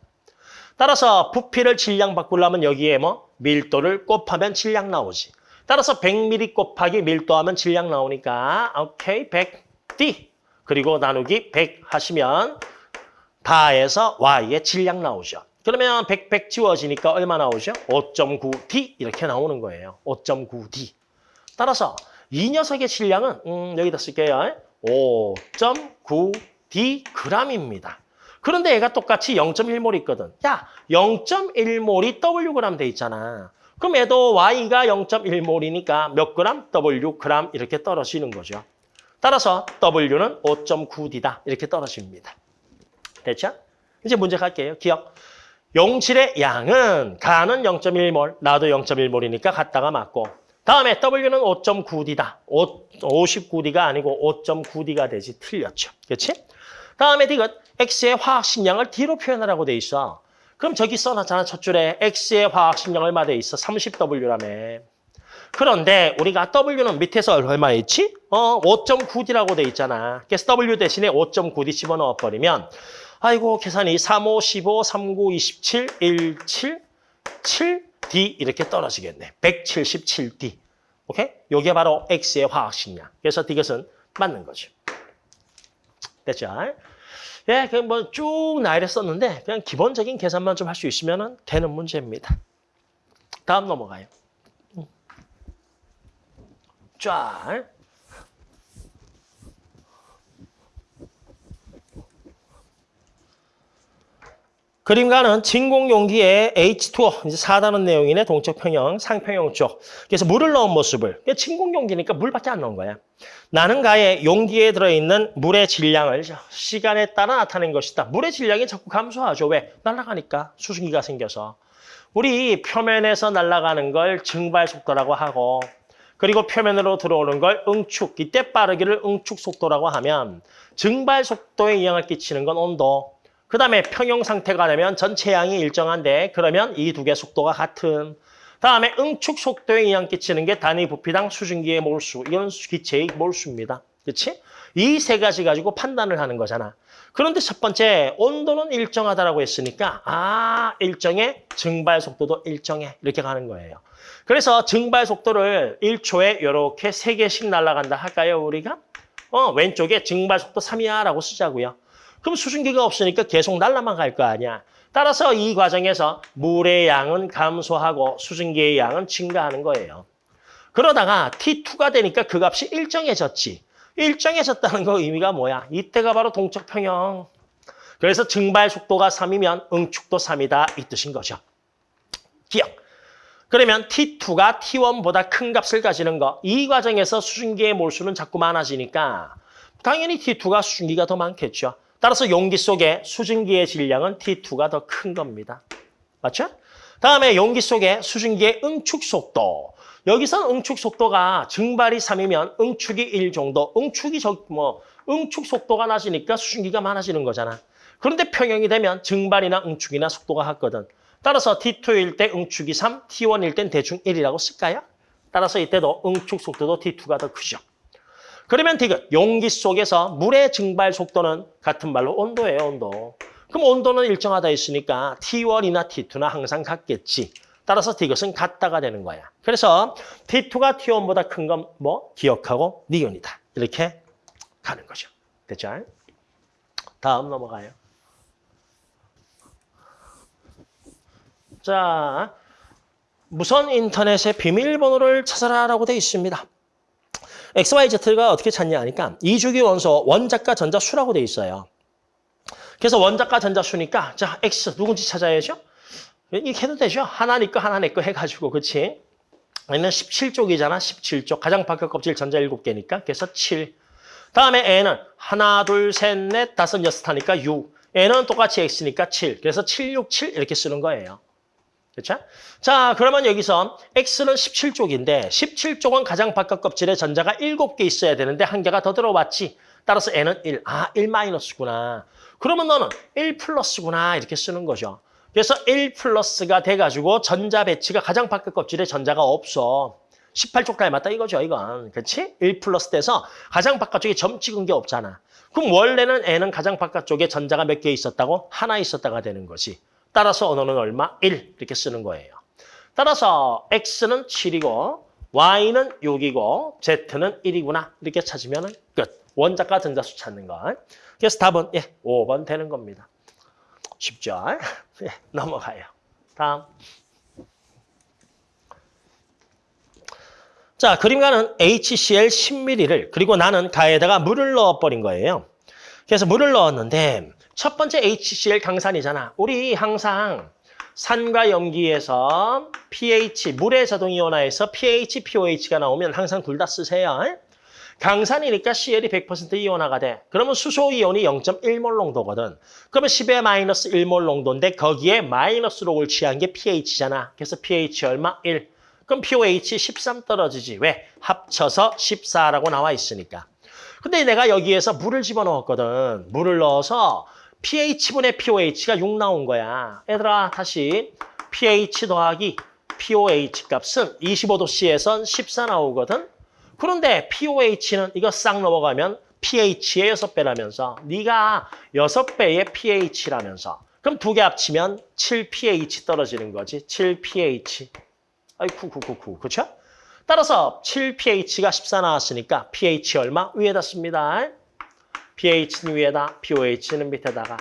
따라서 부피를 질량 바꾸려면 여기에 뭐 밀도를 곱하면 질량 나오지. 따라서 100ml 곱하기 밀도하면 질량 나오니까 오케이 100D 그리고 나누기 100 하시면 다해서 Y의 질량 나오죠. 그러면 100, 100 지워지니까 얼마 나오죠? 5.9D 이렇게 나오는 거예요. 5.9D. 따라서 이 녀석의 질량은 음, 여기다 쓸게요. 5.9D g입니다. 그런데 얘가 똑같이 0.1몰 있거든. 야, 0.1몰이 Wg 돼 있잖아. 그럼 얘도 Y가 0.1몰이니까 몇 그램? W 그램 이렇게 떨어지는 거죠. 따라서 W는 5.9D다 이렇게 떨어집니다. 됐죠? 이제 문제 갈게요. 기억. 용질의 양은 가는 0.1몰, 나도 0.1몰이니까 같다가 맞고 다음에 W는 5.9D다. 59D가 아니고 5.9D가 되지. 틀렸죠. 그렇지? 다음에 디귿 X의 화학 식량을 D로 표현하라고 돼 있어. 그럼 저기 써놨잖아. 첫 줄에 X의 화학 식량 얼마 돼 있어? 30W라며. 그런데 우리가 W는 밑에서 얼마 있지? 어, 5.9D라고 돼 있잖아. 그래서 W 대신에 5.9D 집어넣어버리면 아이고 계산이 3, 5, 15, 3, 9, 27, 1, 7, 7D 이렇게 떨어지겠네. 177D. 오케이? 요게 바로 X의 화학 식량. 그래서 디귿은 맞는 거죠. 됐죠? 예, 그냥 뭐 쭉 나열해 썼는데 그냥 기본적인 계산만 좀 할 수 있으면 되는 문제입니다. 다음 넘어가요. 쫙. 그림과는 진공 용기에 H2O, 이제 4단원 내용이네, 동적 평형, 상평형 쪽. 그래서 물을 넣은 모습을. 진공 용기니까 물밖에 안 넣은 거야. 나는 가에 용기에 들어있는 물의 질량을 시간에 따라 나타낸 것이다. 물의 질량이 자꾸 감소하죠. 왜? 날아가니까 수증기가 생겨서. 우리 표면에서 날아가는 걸 증발 속도라고 하고 그리고 표면으로 들어오는 걸 응축, 이때 빠르기를 응축 속도라고 하면 증발 속도에 영향을 끼치는 건 온도. 그 다음에 평형 상태가 되면 전체 양이 일정한데 그러면 이 두 개 속도가 같은. 다음에 응축 속도에 영향 끼치는 게 단위 부피당 수증기의 몰수. 이건 기체의 몰수입니다. 그렇지? 이 세 가지 가지고 판단을 하는 거잖아. 그런데 첫 번째 온도는 일정하다라고 했으니까 아 일정해 증발 속도도 일정해 이렇게 가는 거예요. 그래서 증발 속도를 1초에 이렇게 세개씩 날아간다 할까요 우리가? 어 왼쪽에 증발 속도 3이야라고 쓰자고요. 그럼 수증기가 없으니까 계속 날아만 갈 거 아니야. 따라서 이 과정에서 물의 양은 감소하고 수증기의 양은 증가하는 거예요. 그러다가 T2가 되니까 그 값이 일정해졌지. 일정해졌다는 거 의미가 뭐야? 이때가 바로 동적 평형. 그래서 증발 속도가 3이면 응축도 3이다 이 뜻인 거죠. 기억. 그러면 T2가 T1보다 큰 값을 가지는 거. 이 과정에서 수증기의 몰수는 자꾸 많아지니까 당연히 T2가 수증기가 더 많겠죠. 따라서 용기 속에 수증기의 질량은 T2가 더 큰 겁니다. 맞죠? 다음에 용기 속에 수증기의 응축 속도. 여기서 응축 속도가 증발이 3이면 응축이 1 정도. 응축이 저, 뭐, 응축 속도가 낮으니까 수증기가 많아지는 거잖아. 그런데 평형이 되면 증발이나 응축이나 속도가 같거든. 따라서 T2일 때 응축이 3, T1일 땐 대충 1이라고 쓸까요? 따라서 이때도 응축 속도도 T2가 더 크죠. 그러면 디귿, 용기 속에서 물의 증발 속도는 같은 말로 온도예요, 온도. 그럼 온도는 일정하다 했으니까 T1이나 T2나 항상 같겠지. 따라서 디귿은 같다가 되는 거야. 그래서 T2가 T1보다 큰 건 뭐? 기억하고 니온이다. 이렇게 가는 거죠. 됐죠? 다음 넘어가요. 자, 무선 인터넷의 비밀번호를 찾아라라고 되어 있습니다. XYZ가 어떻게 찾냐 하니까 이주기 원소 원자과 전자수라고 돼 있어요. 그래서 원자과 전자수니까 자 X 누군지 찾아야죠. 이렇게 해도 되죠. 하나 니거 하나 내거 해가지고 그렇지. 얘는 17쪽이잖아. 17쪽. 가장 바깥 껍질 전자 7개니까. 그래서 7. 다음에 N은 하나, 둘, 셋, 넷, 다섯, 여섯 하니까 6. N은 똑같이 X니까 7. 그래서 7, 6, 7 이렇게 쓰는 거예요. 그렇죠? 자, 그러면 여기서 X는 17쪽인데 17쪽은 가장 바깥 껍질에 전자가 7개 있어야 되는데 한 개가 더 들어왔지. 따라서 N은 1. 아, 1 마이너스구나. 그러면 너는 1 플러스구나 이렇게 쓰는 거죠. 그래서 1 플러스가 돼가지고 전자 배치가 가장 바깥 껍질에 전자가 없어. 18쪽 닮았다 이거죠, 이건. 그렇지? 1 플러스 돼서 가장 바깥쪽에 점 찍은 게 없잖아. 그럼 원래는 N은 가장 바깥쪽에 전자가 몇 개 있었다고? 하나 있었다가 되는 거지. 따라서 언어는 얼마? 1 이렇게 쓰는 거예요. 따라서 X는 7이고 Y는 6이고 Z는 1이구나 이렇게 찾으면 끝. 원자과 전자수 찾는 거. 그래서 답은 예, 5번 되는 겁니다. 쉽죠? [LAUGHS] 예, 넘어가요. 다음. 자, 그림가는 HCl 10ml를 그리고 나는 가에다가 물을 넣어버린 거예요. 그래서 물을 넣었는데 첫 번째 HCl 강산이잖아. 우리 항상 산과 염기에서 pH, 물의 자동이온화에서 pH, pOH가 나오면 항상 둘 다 쓰세요. 강산이니까 CL이 100% 이온화가 돼. 그러면 수소 이온이 0.1몰 농도거든. 그러면 10의 마이너스 1몰 농도인데 거기에 마이너스 록을 취한 게 pH잖아. 그래서 pH 얼마? 1. 그럼 pOH 13 떨어지지. 왜? 합쳐서 14라고 나와 있으니까. 근데 내가 여기에서 물을 집어넣었거든. 물을 넣어서 pH분의 pOH가 6 나온 거야. 얘들아 다시 pH 더하기 pOH 값은 25도씨에선 14 나오거든. 그런데 pOH는 이거 싹 넘어가면 pH의 6배라면서 네가 6배의 pH라면서 그럼 두 개 합치면 7pH 떨어지는 거지. 7pH. 아이쿠 쿠쿠쿠. 그렇죠? 따라서 7pH가 14 나왔으니까 pH 얼마? 위에다 씁니다. pH는 위에다, pOH는 밑에다가.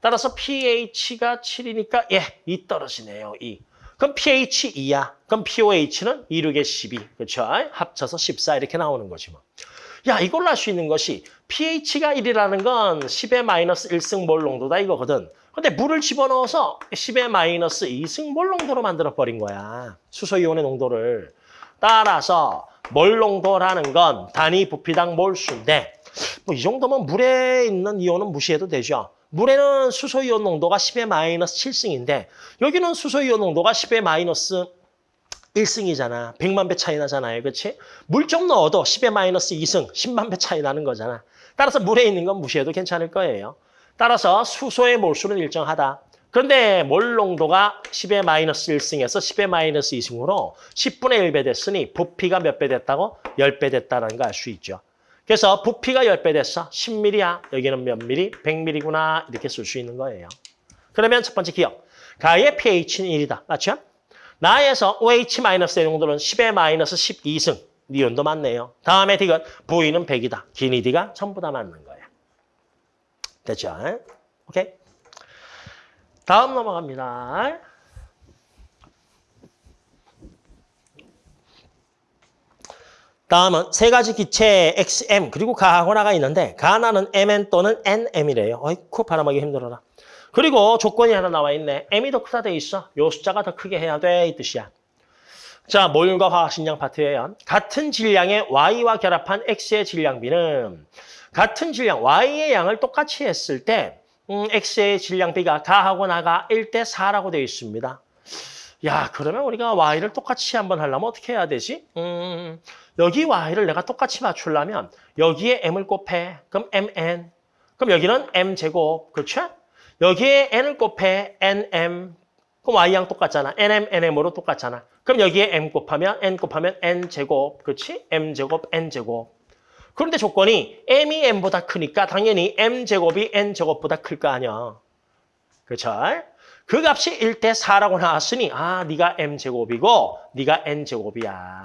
따라서 pH가 7이니까 예, 2 떨어지네요. 2. 그럼 pH 2야. 그럼 pOH는 2, 6에 12. 그렇죠? 합쳐서 14 이렇게 나오는 거지 뭐. 야, 이걸로 할 수 있는 것이 pH가 1이라는 건 10의 마이너스 1승 몰 농도다 이거거든. 근데 물을 집어넣어서 10의 마이너스 2승 몰 농도로 만들어버린 거야. 수소이온의 농도를. 따라서 몰 농도라는 건 단위 부피당 몰수인데 뭐 이 정도면 물에 있는 이온은 무시해도 되죠. 물에는 수소이온 농도가 10의 마이너스 7승인데 여기는 수소이온 농도가 10의 마이너스 1승이잖아. 100만 배 차이 나잖아요. 그렇지? 물 좀 넣어도 10의 마이너스 2승, 10만 배 차이 나는 거잖아. 따라서 물에 있는 건 무시해도 괜찮을 거예요. 따라서 수소의 몰수는 일정하다. 그런데 몰 농도가 10의 마이너스 1승에서 10의 마이너스 2승으로 10분의 1배 됐으니 부피가 몇 배 됐다고? 10배 됐다는 거알수 있죠. 그래서 부피가 10배 됐어. 10mm야. 여기는 몇 mm? 100mm구나. 이렇게 쓸 수 있는 거예요. 그러면 첫 번째 기억. 가의 pH는 1이다. 맞죠? 나에서 OH-의 농도는 10의 마이너스 12승. 니온도 맞네요. 다음에 디귿. V는 100이다. 기니 디가 전부 다 맞는 거예요. 됐죠? 오케이? 다음 넘어갑니다. 다음은 세 가지 기체 XM 그리고 가하고나가 있는데 가나는 MN 또는 NM이래요. 어이쿠 바람하기 힘들어라. 그리고 조건이 하나 나와 있네. M이 더 크다 돼 있어. 요 숫자가 더 크게 해야 돼 이 뜻이야. 자, 몰과 화학식량 파트예요. 같은 질량의 Y와 결합한 X의 질량비는 같은 질량 Y의 양을 똑같이 했을 때 음, X의 질량비가 가하고 나가 1대 4라고 되어 있습니다. 야, 그러면 우리가 Y를 똑같이 한번 하려면 어떻게 해야 되지? 음, 여기 Y를 내가 똑같이 맞추려면 여기에 M을 곱해. 그럼 MN. 그럼 여기는 M제곱. 그렇죠? 여기에 N을 곱해. NM. 그럼 Y양 똑같잖아. NM, NM으로 똑같잖아. 그럼 여기에 M 곱하면 N 곱하면 N제곱. 그렇지? M제곱, N제곱. 그런데 조건이 M이 N보다 크니까 당연히 M제곱이 N제곱보다 클 거 아니야. 그렇죠? 그 값이 1대 4라고 나왔으니 아, 네가 M제곱이고 네가 N제곱이야.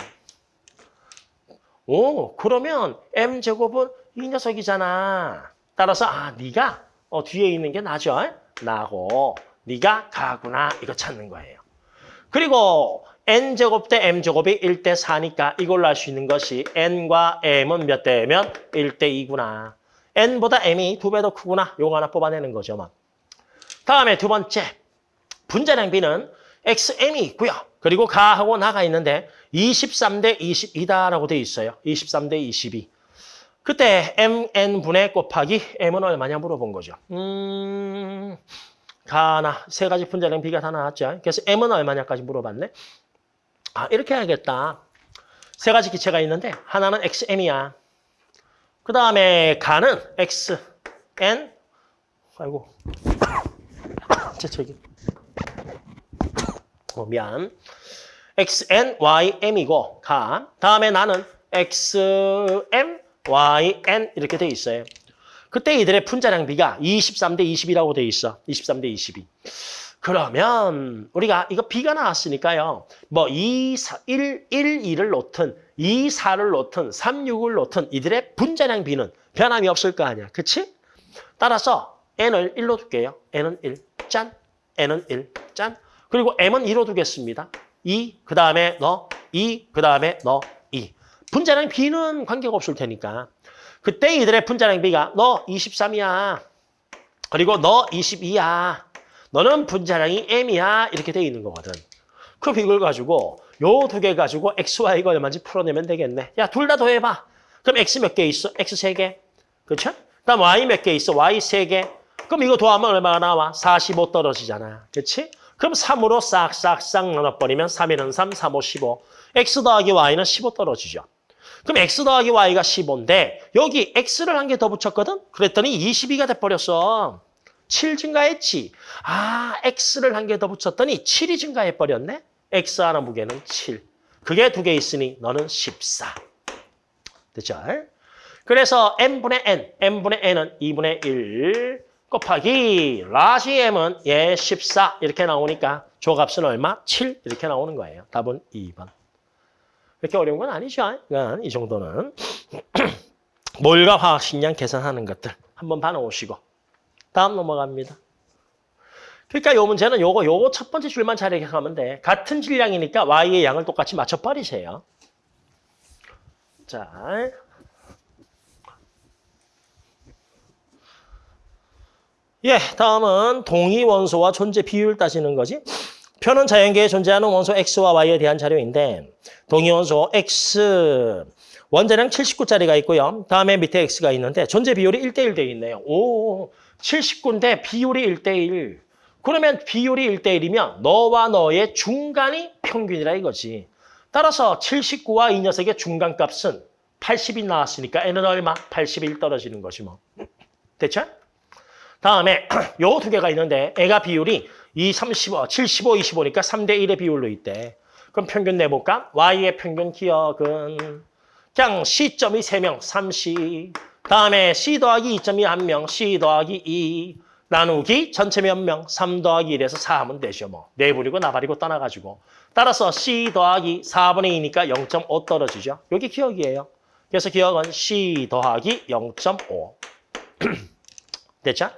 오, 그러면 M제곱은 이 녀석이잖아. 따라서 아, 네가 어, 뒤에 있는 게 나죠? 나고 네가 가구나 이거 찾는 거예요. 그리고 n제곱 대 m제곱이 1대 4니까 이걸로 알수 있는 것이 n과 m은 몇 대면 1대 2구나. n보다 m이 두 배 더 크구나. 요거 하나 뽑아내는 거죠. 막. 다음에 두 번째. 분자량비는 xm이 있고요. 그리고 가하고 나가 있는데 23대 22다라고 돼 있어요. 23대 22. 그때 mn분의 곱하기 m은 얼마냐 물어본 거죠. 음... 가나 세 가지 분자량 비가 다 나왔죠. 그래서 m은 얼마냐까지 물어봤네. 아 이렇게 해야겠다. 세 가지 기체가 있는데 하나는 xm이야. 그 다음에 가는 xn 아이고 [COUGHS] 제 저기 어, 미안. xn ym이고 가 다음에 나는 xm yn 이렇게 돼 있어요. 그때 이들의 분자량 비가 23대 20이라고 돼 있어. 23대 22. 그러면 우리가 이거 비가 나왔으니까요. 뭐 2, 4, 1, 1, 2를 놓든 2, 4를 놓든 3, 6을 놓든 이들의 분자량 비는 변함이 없을 거 아니야. 그치? 따라서 n을 1로 둘게요. n은 1, 짠. n은 1, 짠. 그리고 m은 2로 두겠습니다. 2, 그 다음에 너, 2, 그 다음에 너, 2. 분자량 b는 관계가 없을 테니까. 그때 이들의 분자량비가 너 23이야. 그리고 너 22야. 너는 분자량이 m이야. 이렇게 돼 있는 거거든. 그럼 이걸 가지고 요 두 개 가지고 x, y가 얼마인지 풀어내면 되겠네. 야, 둘 다 더해봐. 그럼 x 몇 개 있어? x 세 개. 그렇죠? 그다음 y 몇 개 있어? y 세 개. 그럼 이거 더하면 얼마가 나와? 45 떨어지잖아. 그렇지? 그럼 3으로 싹싹싹 나눠버리면 3에는 3, 3, 5, 15. x 더하기 y는 15 떨어지죠. 그럼 x 더하기 y가 15인데 여기 x를 한 개 더 붙였거든? 그랬더니 22가 돼버렸어. 7 증가했지. 아, x를 한 개 더 붙였더니 7이 증가해버렸네? x 하나 무게는 7. 그게 두 개 있으니 너는 14. 됐죠? 그래서 n분의 n, n분의 n은 2분의 1 곱하기 라지 m은 예 14 이렇게 나오니까 조값은 얼마? 7 이렇게 나오는 거예요. 답은 2번. 그렇게 어려운 건 아니죠. 그러니까 이 정도는 [CLEARS THROAT] 몰과 화학식량 계산하는 것들 한번 봐놓으시고 다음 넘어갑니다. 그러니까 요 문제는 요거 요거 첫 번째 줄만 잘 기억하면 돼. 같은 질량이니까 y의 양을 똑같이 맞춰버리세요. 자, 예, 다음은 동위 원소와 존재 비율 따지는 거지. 표는 자연계에 존재하는 원소 X와 Y에 대한 자료인데 동위 원소 X 원자량 79짜리가 있고요. 다음에 밑에 X가 있는데 존재 비율이 1대1 돼 있네요. 오, 79인데 비율이 1대1. 그러면 비율이 1대1이면 너와 너의 중간이 평균이라 이거지. 따라서 79와 이 녀석의 중간값은 80이 나왔으니까 N은 얼마? 81 떨어지는 것이 뭐. 됐죠? 다음에 [CLEARS THROAT] 요 두 개가 있는데 애가 비율이 2, 35, 75, 25니까 3대 1의 비율로 있대. 그럼 평균 내볼까? Y의 평균 기억은 그냥 C점이 3명, 3C. 다음에 C 더하기 2점이 1명, C 더하기 2. 나누기 전체 몇 명? 3 더하기 1에서 4 하면 되죠. 뭐. 내버리고 나발이고 떠나가지고. 따라서 C 더하기 4분의 2니까 0.5 떨어지죠. 여기 기억이에요. 그래서 기억은 C 더하기 0.5. [CLEARS THROAT] 됐죠?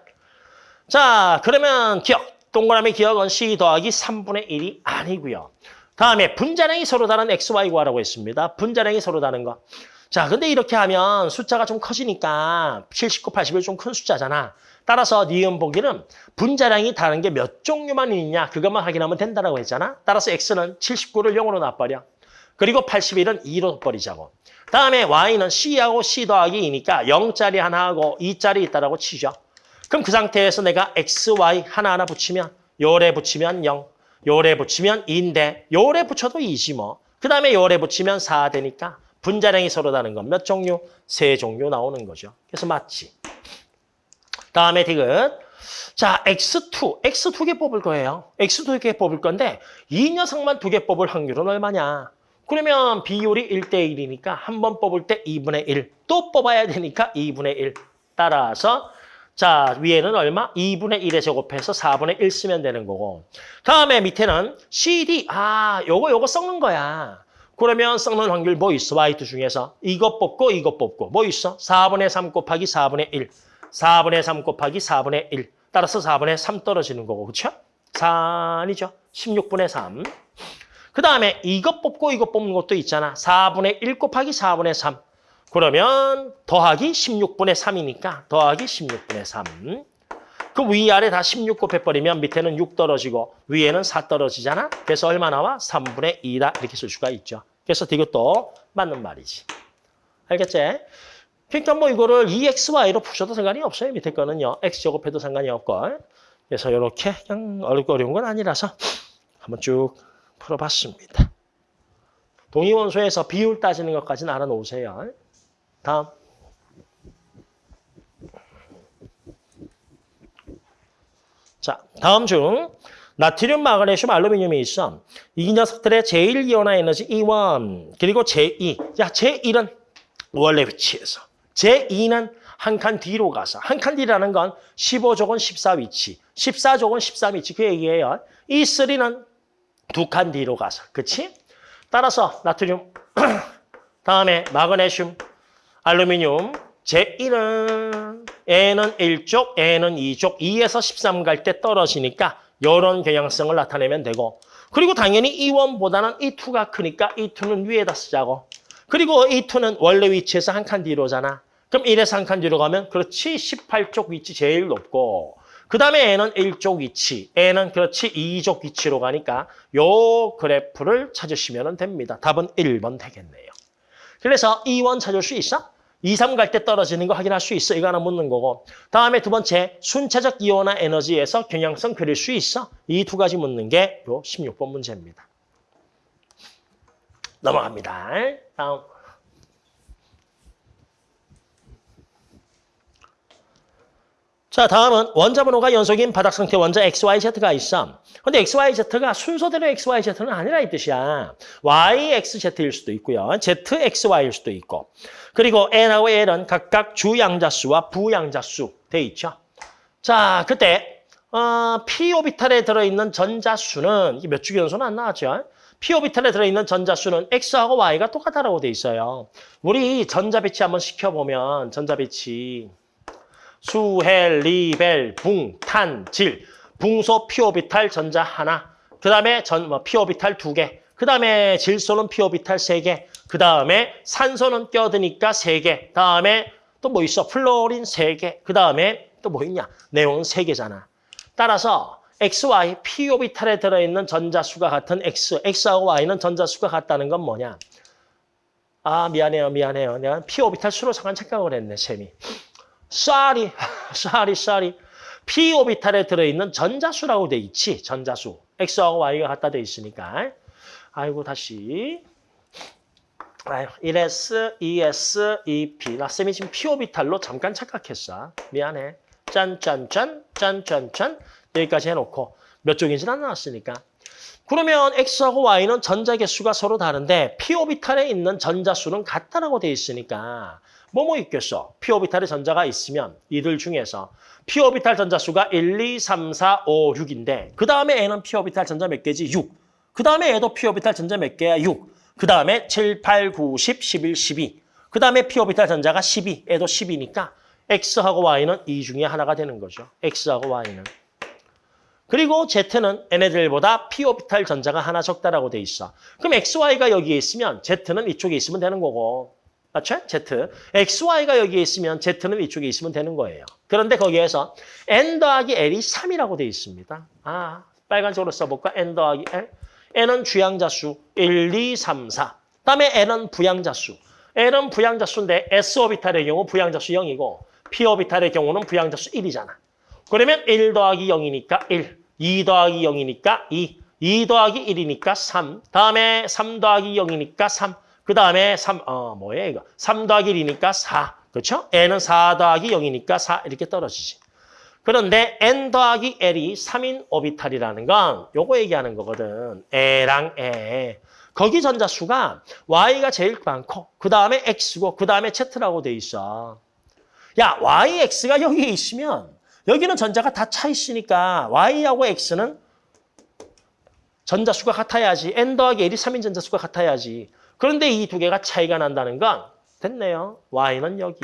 자, 그러면 기억. 동그라미 기억은 C 더하기 3분의 1이 아니고요. 다음에 분자량이 서로 다른 X, Y 구하라고 했습니다. 분자량이 서로 다른 거. 자, 근데 이렇게 하면 숫자가 좀 커지니까 79, 81 좀 큰 숫자잖아. 따라서 니은 보기는 분자량이 다른 게 몇 종류만 있냐 그것만 확인하면 된다고 했잖아. 따라서 X는 79를 0으로 놔버려. 그리고 81은 2로 버리자고. 다음에 Y는 C하고 C 더하기 2니까 0짜리 하나 하고 2짜리 있다라고 치죠. 그럼 그 상태에서 내가 X, Y 하나하나 붙이면 요래 붙이면 0, 요래 붙이면 2인데 요래 붙여도 2지 뭐. 그 다음에 요래 붙이면 4 되니까 분자량이 서로 다른 건 몇 종류? 세 종류 나오는 거죠. 그래서 맞지. 다음에 디귿. 자, X2. X 두개 뽑을 거예요. X 두개 뽑을 건데 이 녀석만 두 개 뽑을 확률은 얼마냐? 그러면 비율이 1대1이니까 한 번 뽑을 때 2분의 1. 또 뽑아야 되니까 2분의 1. 따라서 자 위에는 얼마? 2분의 1에 제곱해서 4분의 1 쓰면 되는 거고. 다음에 밑에는 CD. 아, 요거 요거 썩는 거야. 그러면 썩는 확률 뭐 있어? Y2 중에서. 이것 뽑고 이것 뽑고. 뭐 있어? 4분의 3 곱하기 4분의 1. 4분의 3 곱하기 4분의 1. 따라서 4분의 3 떨어지는 거고. 그렇죠? 4아니죠 16분의 3. 그 다음에 이것 뽑고 이것 뽑는 것도 있잖아. 4분의 1 곱하기 4분의 3. 그러면 더하기 16분의 3이니까 더하기 16분의 3. 그 위아래 다 16 곱해버리면 밑에는 6 떨어지고 위에는 4 떨어지잖아. 그래서 얼마 나와? 3분의 2다 이렇게 쓸 수가 있죠. 그래서 이것도 맞는 말이지. 알겠지? 그러니까 뭐 이거를 2xy로 푸셔도 상관이 없어요. 밑에 거는요. x 제곱해도 상관이 없고. 그래서 이렇게 그냥 어려운 건 아니라서 한번 쭉 풀어봤습니다. 동위원소에서 비율 따지는 것까지는 알아놓으세요. 다음. 자, 다음 중 나트륨, 마그네슘, 알루미늄이 있어. 이 녀석들의 제1이온화 에너지 E1 그리고 제2. 자, 제1은 원래 위치에서. 제2는 한 칸 뒤로 가서. 한 칸 뒤라는 건 15족은 14위치, 14족은 13위치 그 얘기예요. E3는 두 칸 뒤로 가서. 그치? 따라서 나트륨, [CLEARS THROAT] 다음에 마그네슘, 알루미늄, 제1은 N은 1쪽, N은 2쪽, 2에서 13 갈 때 떨어지니까 이런 경향성을 나타내면 되고 그리고 당연히 E1보다는 E2가 크니까 E2는 위에다 쓰자고 그리고 E2는 원래 위치에서 한 칸 뒤로잖아. 그럼 1에서 한 칸 뒤로 가면 그렇지 18쪽 위치 제일 높고 그 다음에 N은 1쪽 위치, N은 그렇지 2쪽 위치로 가니까 요 그래프를 찾으시면 됩니다. 답은 1번 되겠네요. 그래서 E1 찾을 수 있어? 2, 3갈 때 떨어지는 거 확인할 수 있어. 이거 하나 묻는 거고. 다음에 두 번째, 순차적 이온화 에너지에서 경향성 그릴 수 있어. 이 두 가지 묻는 게 요 16번 문제입니다. 넘어갑니다. 다음. 자, 다음은 원자 번호가 연속인 바닥 상태 원자 XYZ가 있어. 근데 XYZ가 순서대로 XYZ는 아니라 이 뜻이야. YXZ일 수도 있고요. ZXY일 수도 있고. 그리고 N하고 L은 각각 주양자수와 부양자수 돼 있죠. 자, 그때 어, p 오비탈에 들어있는 전자수는 몇 주기 연소는 안 나왔죠. p 오비탈에 들어있는 전자수는 X하고 Y가 똑같다라고 돼 있어요. 우리 전자 배치 한번 시켜보면 전자 배치 수헬, 리벨, 붕, 탄, 질, 붕소 피오비탈 전자 하나, 그 다음에 전 뭐, 피오비탈 두 개, 그 다음에 질소는 피오비탈 세 개, 그 다음에 산소는 껴드니까 세 개, 다음에 또 뭐 있어? 플로린 세 개, 그 다음에 또 뭐 있냐? 내용은 세 개잖아. 따라서 XY, P 오비탈에 들어있는 전자수가 같은 X, X하고 Y는 전자수가 같다는 건 뭐냐? 아, 미안해요, 미안해요. 내가 P 오비탈 수로 잠깐 착각을 했네, 쌤이. sorry, sorry, sorry. P 오비탈에 들어있는 전자수라고 돼 있지, 전자수. X하고 Y가 같다 돼 있으니까. 아이고, 다시. 아유, 1S, 2S, 2P. 나 쌤이 지금 P 오비탈로 잠깐 착각했어. 미안해. 짠짠짠, 짠짠짠. 여기까지 해놓고 몇 쪽인지는 안 나왔으니까. 그러면 X하고 Y는 전자 개수가 서로 다른데 P 오비탈에 있는 전자수는 같다라고 돼 있으니까 뭐뭐 있겠어? P 오비탈에 전자가 있으면 이들 중에서 P 오비탈 전자 수가 1, 2, 3, 4, 5, 6인데 그 다음에 N은 P 오비탈 전자 몇 개지? 6. 그 다음에 얘도 P 오비탈 전자 몇 개야? 6. 그 다음에 7, 8, 9, 10, 11, 12. 그 다음에 P 오비탈 전자가 12. 얘도 10이니까 X하고 Y는 이 중에 하나가 되는 거죠. X하고 Y는. 그리고 Z는 얘네들보다 P 오비탈 전자가 하나 적다라고 돼 있어. 그럼 XY가 여기에 있으면 Z는 이쪽에 있으면 되는 거고. 맞죠? Z. XY가 여기에 있으면 Z는 이쪽에 있으면 되는 거예요. 그런데 거기에서 N 더하기 L이 3이라고 돼 있습니다. 아, 빨간색으로 써볼까? N 더하기 L. N은 주양자 수 1, 2, 3, 4. 그다음에 N은 부양자수. N은 부양자 수인데 S 오비탈의 경우 부양자 수 0이고 P 오비탈의 경우는 부양자 수 1이잖아. 그러면 1 더하기 0이니까 1, 2 더하기 0이니까 2, 2 더하기 1이니까 3, 다음에 3 더하기 0이니까 3, 그 다음에 3, 어, 뭐예요 이거? 3 더하기 1이니까 4, 그렇죠? n은 4 더하기 0이니까 4 이렇게 떨어지지. 그런데 n 더하기 l이 3인 오비탈이라는 건 요거 얘기하는 거거든. 애랑 애. 거기 전자수가 y가 제일 많고 그 다음에 x고 그 다음에 z라고 돼 있어. 야, y, x가 여기에 있으면 여기는 전자가 다 차 있으니까 y하고 x는 전자수가 같아야지. n 더하기 l이 3인 전자수가 같아야지. 그런데 이 두 개가 차이가 난다는 건 됐네요. y는 여기,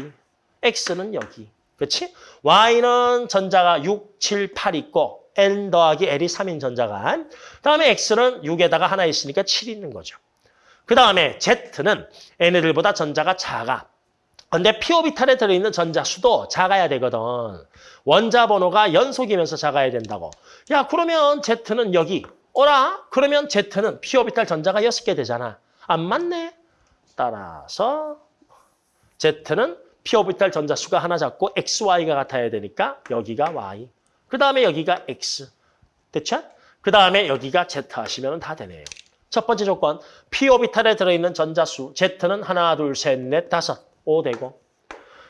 x는 여기. 그렇지? y는 전자가 6, 7, 8 있고 n 더하기 l이 3인 전자가 다음에 x는 6에다가 하나 있으니까 7 있는 거죠. 그 다음에 z는 n들보다 전자가 작아. 근데 p 오비탈에 들어있는 전자 수도 작아야 되거든. 원자 번호가 연속이면서 작아야 된다고. 야 그러면 Z는 여기. 어라? 그러면 Z는 p 오비탈 전자가 6개 되잖아. 안 맞네? 따라서 Z는 p 오비탈 전자 수가 하나 작고 XY가 같아야 되니까 여기가 Y. 그 다음에 여기가 X. 됐죠? 그 다음에 여기가 Z 하시면 다 되네요. 첫 번째 조건, p 오비탈에 들어있는 전자수 Z는 하나, 둘, 셋, 넷, 다섯. 5 되고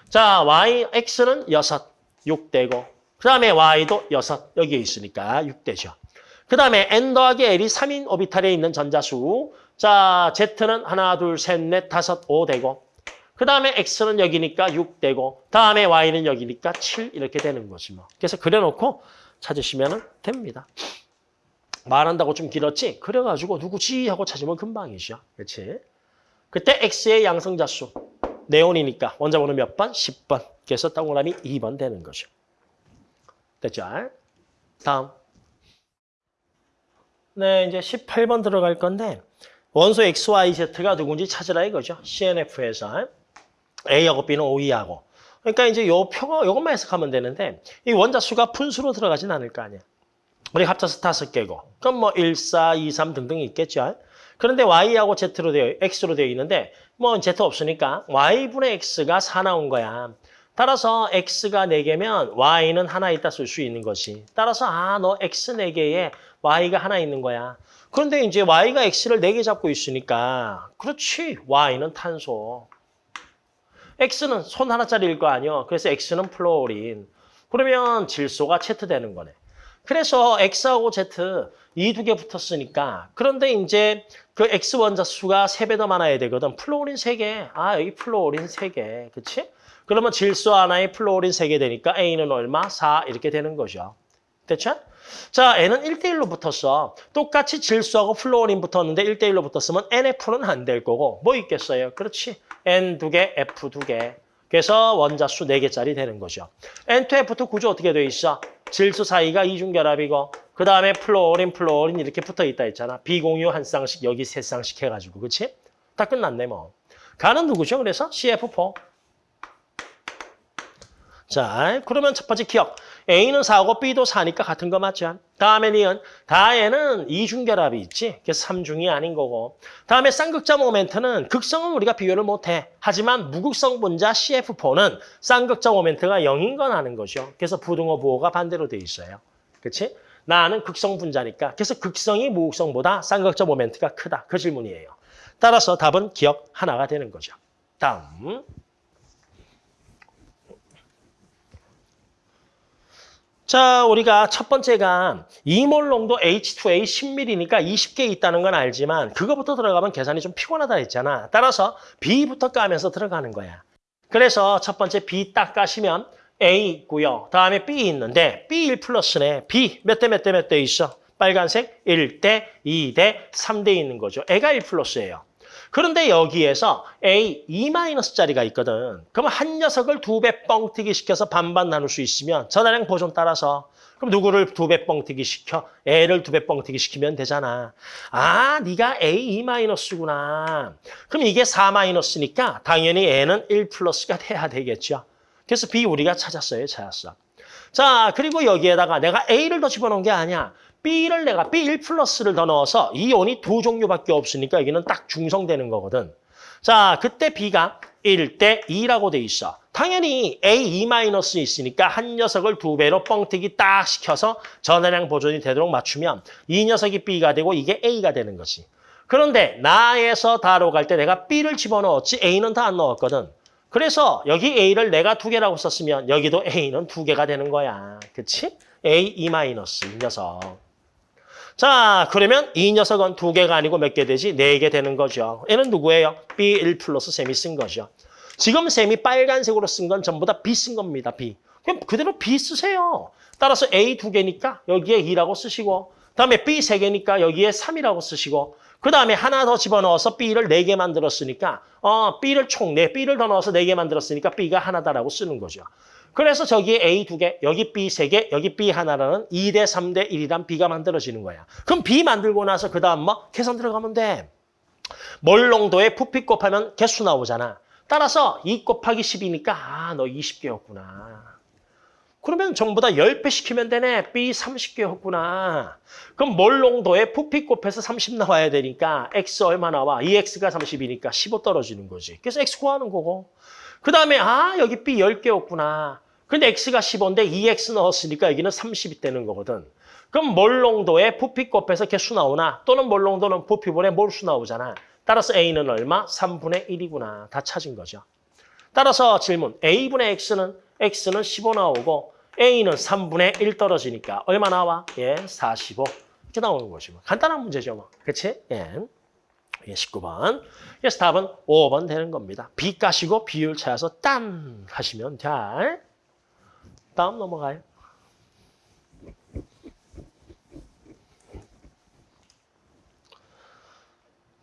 자 y, x는 6, 6 되고 그 다음에 y도 6 여기에 있으니까 6 되죠. 그 다음에 n 더하기 l이 3인 오비탈에 있는 전자수 자 z는 하나, 둘, 셋, 넷, 다섯, 5 되고 그 다음에 x는 여기니까 6 되고 다음에 y는 여기니까 7 이렇게 되는 거지 뭐. 그래서 그려놓고 찾으시면 됩니다. 말한다고 좀 길었지? 그래가지고 누구지 하고 찾으면 금방이죠. 그렇지? 그때 x의 양성자수 네온이니까 원자번호 몇 번? 10번. 그래서 동그라미 2번 되는 거죠. 됐죠? 다음. 네, 이제 18번 들어갈 건데 원소 XYZ가 누군지 찾으라 이거죠. CNF에서 A하고 B는 OE하고. 그러니까 이제 요 표가 요것만 해석하면 되는데 이 원자수가 분수로 들어가진 않을 거 아니야. 우리 합쳐서 다섯 개고. 그럼 뭐 1, 4, 2, 3 등등이 있겠죠. 그런데 Y하고 Z로 되어, X로 되어 있는데 뭐 Z 없으니까 Y분의 X가 4 나온 거야. 따라서 X가 4개면 Y는 하나 있다 쓸 수 있는 것이. 따라서 아, 너 X 4개에 Y가 하나 있는 거야. 그런데 이제 Y가 X를 4개 잡고 있으니까 그렇지, Y는 탄소. X는 손 하나짜리일 거 아니야. 그래서 X는 플로린. 그러면 질소가 Z 되는 거네. 그래서 X하고 Z 이 두 개 붙었으니까 그런데 이제 그 X 원자 수가 세 배 더 많아야 되거든. 플로린 세개 아, 여기 플로린 세개 그치? 그러면 질소 하나에 플로린 세 개 되니까 A는 얼마? 4 이렇게 되는 거죠. 됐죠? 자, N은 1대1로 붙었어. 똑같이 질소하고 플로린 붙었는데 1대1로 붙었으면 NF는 안 될 거고 뭐 있겠어요? 그렇지. N 두 개, F 두 개. 그래서 원자수 4개짜리 되는 거죠. N2F2 구조 어떻게 돼 있어? 질소 사이가 이중결합이고 그 다음에 플로린, 플로린 이렇게 붙어있다 했잖아. 비공유 한 쌍씩 여기 세 쌍씩 해가지고 그치? 다 끝났네 뭐. 가는 누구죠? 그래서 CF4. 자, 그러면 첫 번째 기역. A는 4고 B도 4니까 같은 거 맞죠? 다음에 니은. 다에는 이중결합이 있지. 그래서 3중이 아닌 거고. 다음에 쌍극자 모멘트는 극성은 우리가 비교를 못해. 하지만 무극성 분자 CF4는 쌍극자 모멘트가 0인 건 아는 거죠. 그래서 부등호 부호가 반대로 돼 있어요. 그렇지? 나는 극성 분자니까. 그래서 극성이 무극성보다 쌍극자 모멘트가 크다. 그 질문이에요. 따라서 답은 기억 하나가 되는 거죠. 다음. 자, 우리가 첫 번째가 이몰 농도 H2A 10ml니까 20개 있다는 건 알지만 그거부터 들어가면 계산이 좀 피곤하다 했잖아. 따라서 B부터 까면서 들어가는 거야. 그래서 첫 번째 B 딱 까시면 A 있고요. 다음에 B 있는데 B1 플러스네. B 몇 대 몇 대 몇 대 있어? 빨간색 1대, 2대, 3대 있는 거죠. 애가 1 플러스예요. 그런데 여기에서 A 2-짜리가 있거든. 그러면 한 녀석을 두 배 뻥튀기 시켜서 반반 나눌 수 있으면 전화량 보존 따라서 그럼 누구를 두 배 뻥튀기 시켜? A를 두 배 뻥튀기 시키면 되잖아. 아, 네가 A 2-구나. 그럼 이게 4-니까 당연히 A는 1 플러스가 돼야 되겠죠. 그래서 B 우리가 찾았어요. 찾았어. 자, 그리고 여기에다가 내가 A를 더 집어넣은 게 아니야. B를 내가 B1 플러스를 더 넣어서 이온이 두 종류밖에 없으니까 여기는 딱 중성되는 거거든. 자, 그때 B가 1대 2라고 돼 있어. 당연히 A 2 있으니까 한 녀석을 두 배로 뻥튀기 딱 시켜서 전화량 보존이 되도록 맞추면 이 녀석이 B가 되고 이게 A가 되는 거지. 그런데 나에서 다로 갈 때 내가 B를 집어넣었지 A는 다 안 넣었거든. 그래서 여기 A를 내가 두 개라고 썼으면 여기도 A는 두 개가 되는 거야. 그치? A 2 이 녀석. 자, 그러면 이 녀석은 두 개가 아니고 몇 개 되지? 네 개 되는 거죠. 얘는 누구예요? B1 플러스 셈이 쓴 거죠. 지금 셈이 빨간색으로 쓴 건 전부 다 B 쓴 겁니다. B. 그럼 그대로 B 쓰세요. 따라서 A 두 개니까 여기에 2라고 쓰시고 다음에 B 세 개니까 여기에 3이라고 쓰시고 그 다음에 하나 더 집어넣어서 B를 네 개 만들었으니까 어 B를 총 네 B를 더 넣어서 네 개 만들었으니까 B가 하나다라고 쓰는 거죠. 그래서 저기에 A 두 개, 여기 B 세 개, 여기 B 하나라는 2대 3대 1이란 B가 만들어지는 거야. 그럼 B 만들고 나서 그 다음 뭐? 계산 들어가면 돼. 몰농도에 부피 곱하면 개수 나오잖아. 따라서 2 곱하기 10이니까 아, 너 20개였구나. 그러면 전부 다 10배 시키면 되네. B 30개였구나. 그럼 몰농도에 부피 곱해서 30 나와야 되니까 X 얼마 나와? 2X가 30이니까 15 떨어지는 거지. 그래서 X 구하는 거고. 그 다음에 아 여기 B 10개였구나. 근데 X가 15인데 2X 넣었으니까 여기는 30이 되는 거거든. 그럼 몰농도에 부피 곱해서 개수 나오나 또는 몰농도는 부피분의 몰수 나오잖아. 따라서 A는 얼마? 3분의 1이구나. 다 찾은 거죠. 따라서 질문 A분의 X는 X는 15 나오고 A는 3분의 1 떨어지니까 얼마 나와? 예, 45. 이렇게 나오는 거죠. 뭐. 간단한 문제죠. 뭐. 그치? 예. 예, 19번. 그래서 답은 5번 되는 겁니다. B 까시고 비율 찾아서 딴 하시면 돼. 다음 넘어가요.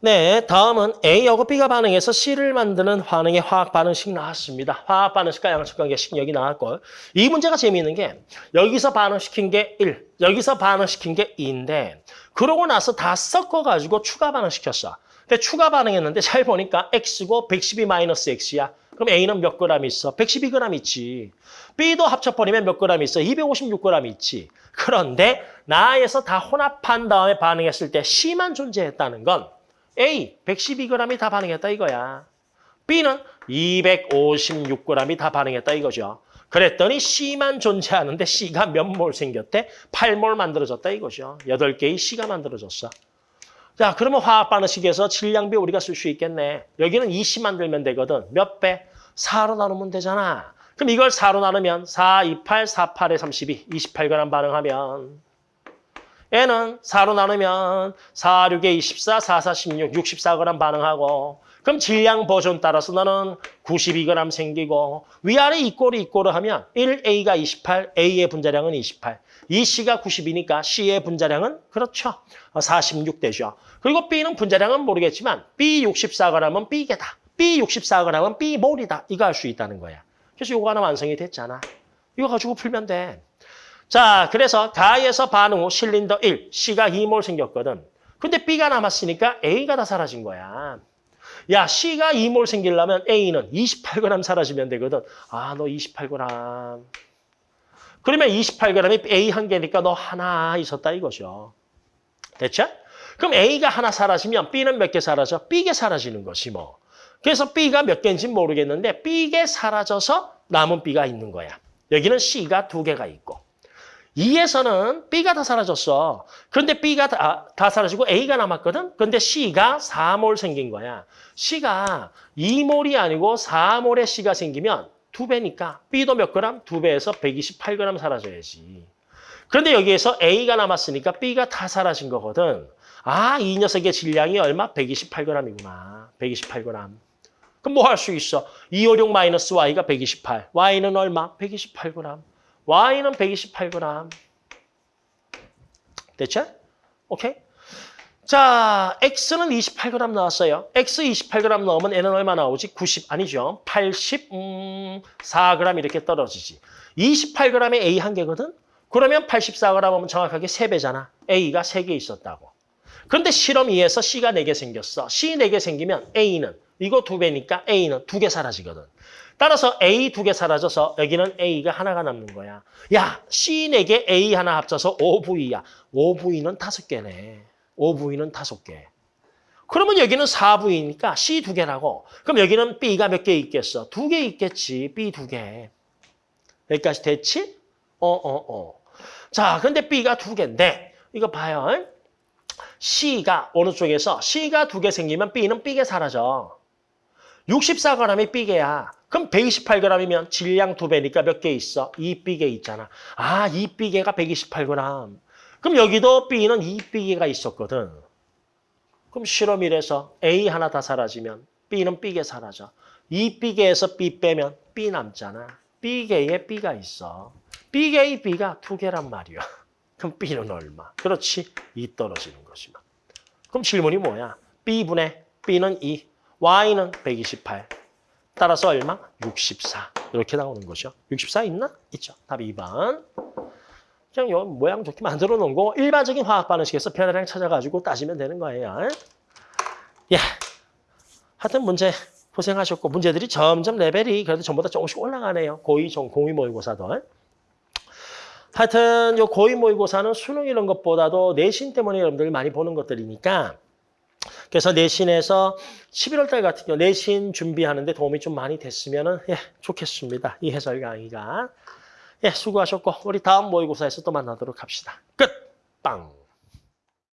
네, 다음은 A하고 B가 반응해서 C를 만드는 반응의 화학 반응식 나왔습니다. 화학 반응식과 양측 관계식 여기 나왔고 이 문제가 재미있는 게 여기서 반응시킨 게 1, 여기서 반응시킨 게 2인데 그러고 나서 다 섞어가지고 추가 반응시켰어. 근데 추가 반응했는데 잘 보니까 X고 112-X야. 그럼 A는 몇 그램 있어? 112g 있지. B도 합쳐버리면 몇 그램 있어? 256g 있지. 그런데 나에서 다 혼합한 다음에 반응했을 때 C만 존재했다는 건 A 112g이 다 반응했다 이거야. B는 256g이 다 반응했다 이거죠. 그랬더니 C만 존재하는데 C가 몇 몰 생겼대? 8몰 만들어졌다 이거죠. 8개의 C가 만들어졌어. 자, 그러면 화학 반응식에서 질량비 우리가 쓸 수 있겠네. 여기는 20 만들면 되거든. 몇 배? 4로 나누면 되잖아. 그럼 이걸 4로 나누면 4, 2, 8, 4, 8에 32, 28g 반응하면 얘는 4로 나누면 4, 6에 24, 4, 4, 16, 64g 반응하고 그럼 질량 버전 따라서 너는 92g 생기고 위아래 이꼬르 이꼬르 하면 1A가 28, A의 분자량은 28. 이 C가 90이니까 C의 분자량은 그렇죠. 46 되죠. 그리고 B는 분자량은 모르겠지만 B 64g은 B개다. B 64g은 B몰이다. 이거 알 수 있다는 거야. 그래서 이거 하나 완성이 됐잖아. 이거 가지고 풀면 돼. 자, 그래서 가에서 반응 후 실린더 1, C가 2몰 생겼거든. 근데 B가 남았으니까 A가 다 사라진 거야. 야, C가 2몰 생기려면 A는 28g 사라지면 되거든. 아, 너 28g. 그러면 28g이 A 한 개니까 너 하나 있었다 이거죠. 됐죠? 그럼 A가 하나 사라지면 B는 몇 개 사라져? B개 사라지는 것이 뭐. 그래서 B가 몇 개인지 모르겠는데 B개 사라져서 남은 B가 있는 거야. 여기는 C가 두 개가 있고. 2에서는 B가 다 사라졌어. 그런데 B가 다, 다 사라지고 A가 남았거든? 근데 C가 4몰 생긴 거야. C가 2몰이 아니고 4몰의 C가 생기면 두 배니까 B도 몇 그램? 두 배에서 128g 사라져야지. 그런데 여기에서 A가 남았으니까 B가 다 사라진 거거든. 아, 이 녀석의 질량이 얼마? 128g이구나. 128g. 그럼 뭐 할 수 있어? 256 마이너스 Y가 128. Y는 얼마? 128g. Y는 128g. 됐죠? 오케이? 자, X는 28g 나왔어요. X 28g 넣으면 N은 얼마 나오지? 90 아니죠. 84g 이렇게 떨어지지. 28g에 A 한 개거든? 그러면 84g 하면 정확하게 3배잖아. A가 3개 있었다고. 그런데 실험 2에서 C가 4개 생겼어. C 4개 생기면 A는 이거 2배니까 A는 2개 사라지거든. 따라서 A 2개 사라져서 여기는 A가 하나가 남는 거야. 야, C 4개, A 하나 합쳐서 5V야. 5V는 5개네. 5V는 5개. 그러면 여기는 4V니까 C 2개라고. 그럼 여기는 B가 몇 개 있겠어? 2개 있겠지. B 2개. 여기까지 됐지? 어, 어, 어. 자, 근데 B가 2개인데 이거 봐요. C가 어느 쪽에서 C가 2개 생기면 B는 B개 사라져. 64g이 B개야. 그럼 128g이면 질량 2배니까 몇 개 있어? 2B개 있잖아. 아, 2B개가 128g. 그럼 여기도 B는 2B개가 있었거든. 그럼 실험 1에서 A 하나 다 사라지면 B는 B개 사라져. 2B개에서 B 빼면 B 남잖아. B개에 B가 있어. B개의 B가 2개란 말이야. [LAUGHS] 그럼 B는 얼마? 그렇지. 2 떨어지는 것이만. 그럼 질문이 뭐야? B분의 B는 2, Y는 128. 따라서 얼마? 64. 이렇게 나오는 거죠. 64 있나? 있죠. 답 2번. 그냥 요 모양 좋게 만들어 놓은 거 일반적인 화학 반응식에서 변화량 찾아가지고 따지면 되는 거예요. 예. 하여튼 문제 고생하셨고 문제들이 점점 레벨이 그래도 전보다 조금씩 올라가네요. 고2, 종, 고2 모의고사도. 하여튼 요 고2 모의고사는 수능 이런 것보다도 내신 때문에 여러분들 많이 보는 것들이니까 그래서 내신에서 11월 달 같은 경우 내신 준비하는데 도움이 좀 많이 됐으면 예, 좋겠습니다. 이 해설 강의가. 예, 수고하셨고 우리 다음 모의고사에서 또 만나도록 합시다. 끝! 빵!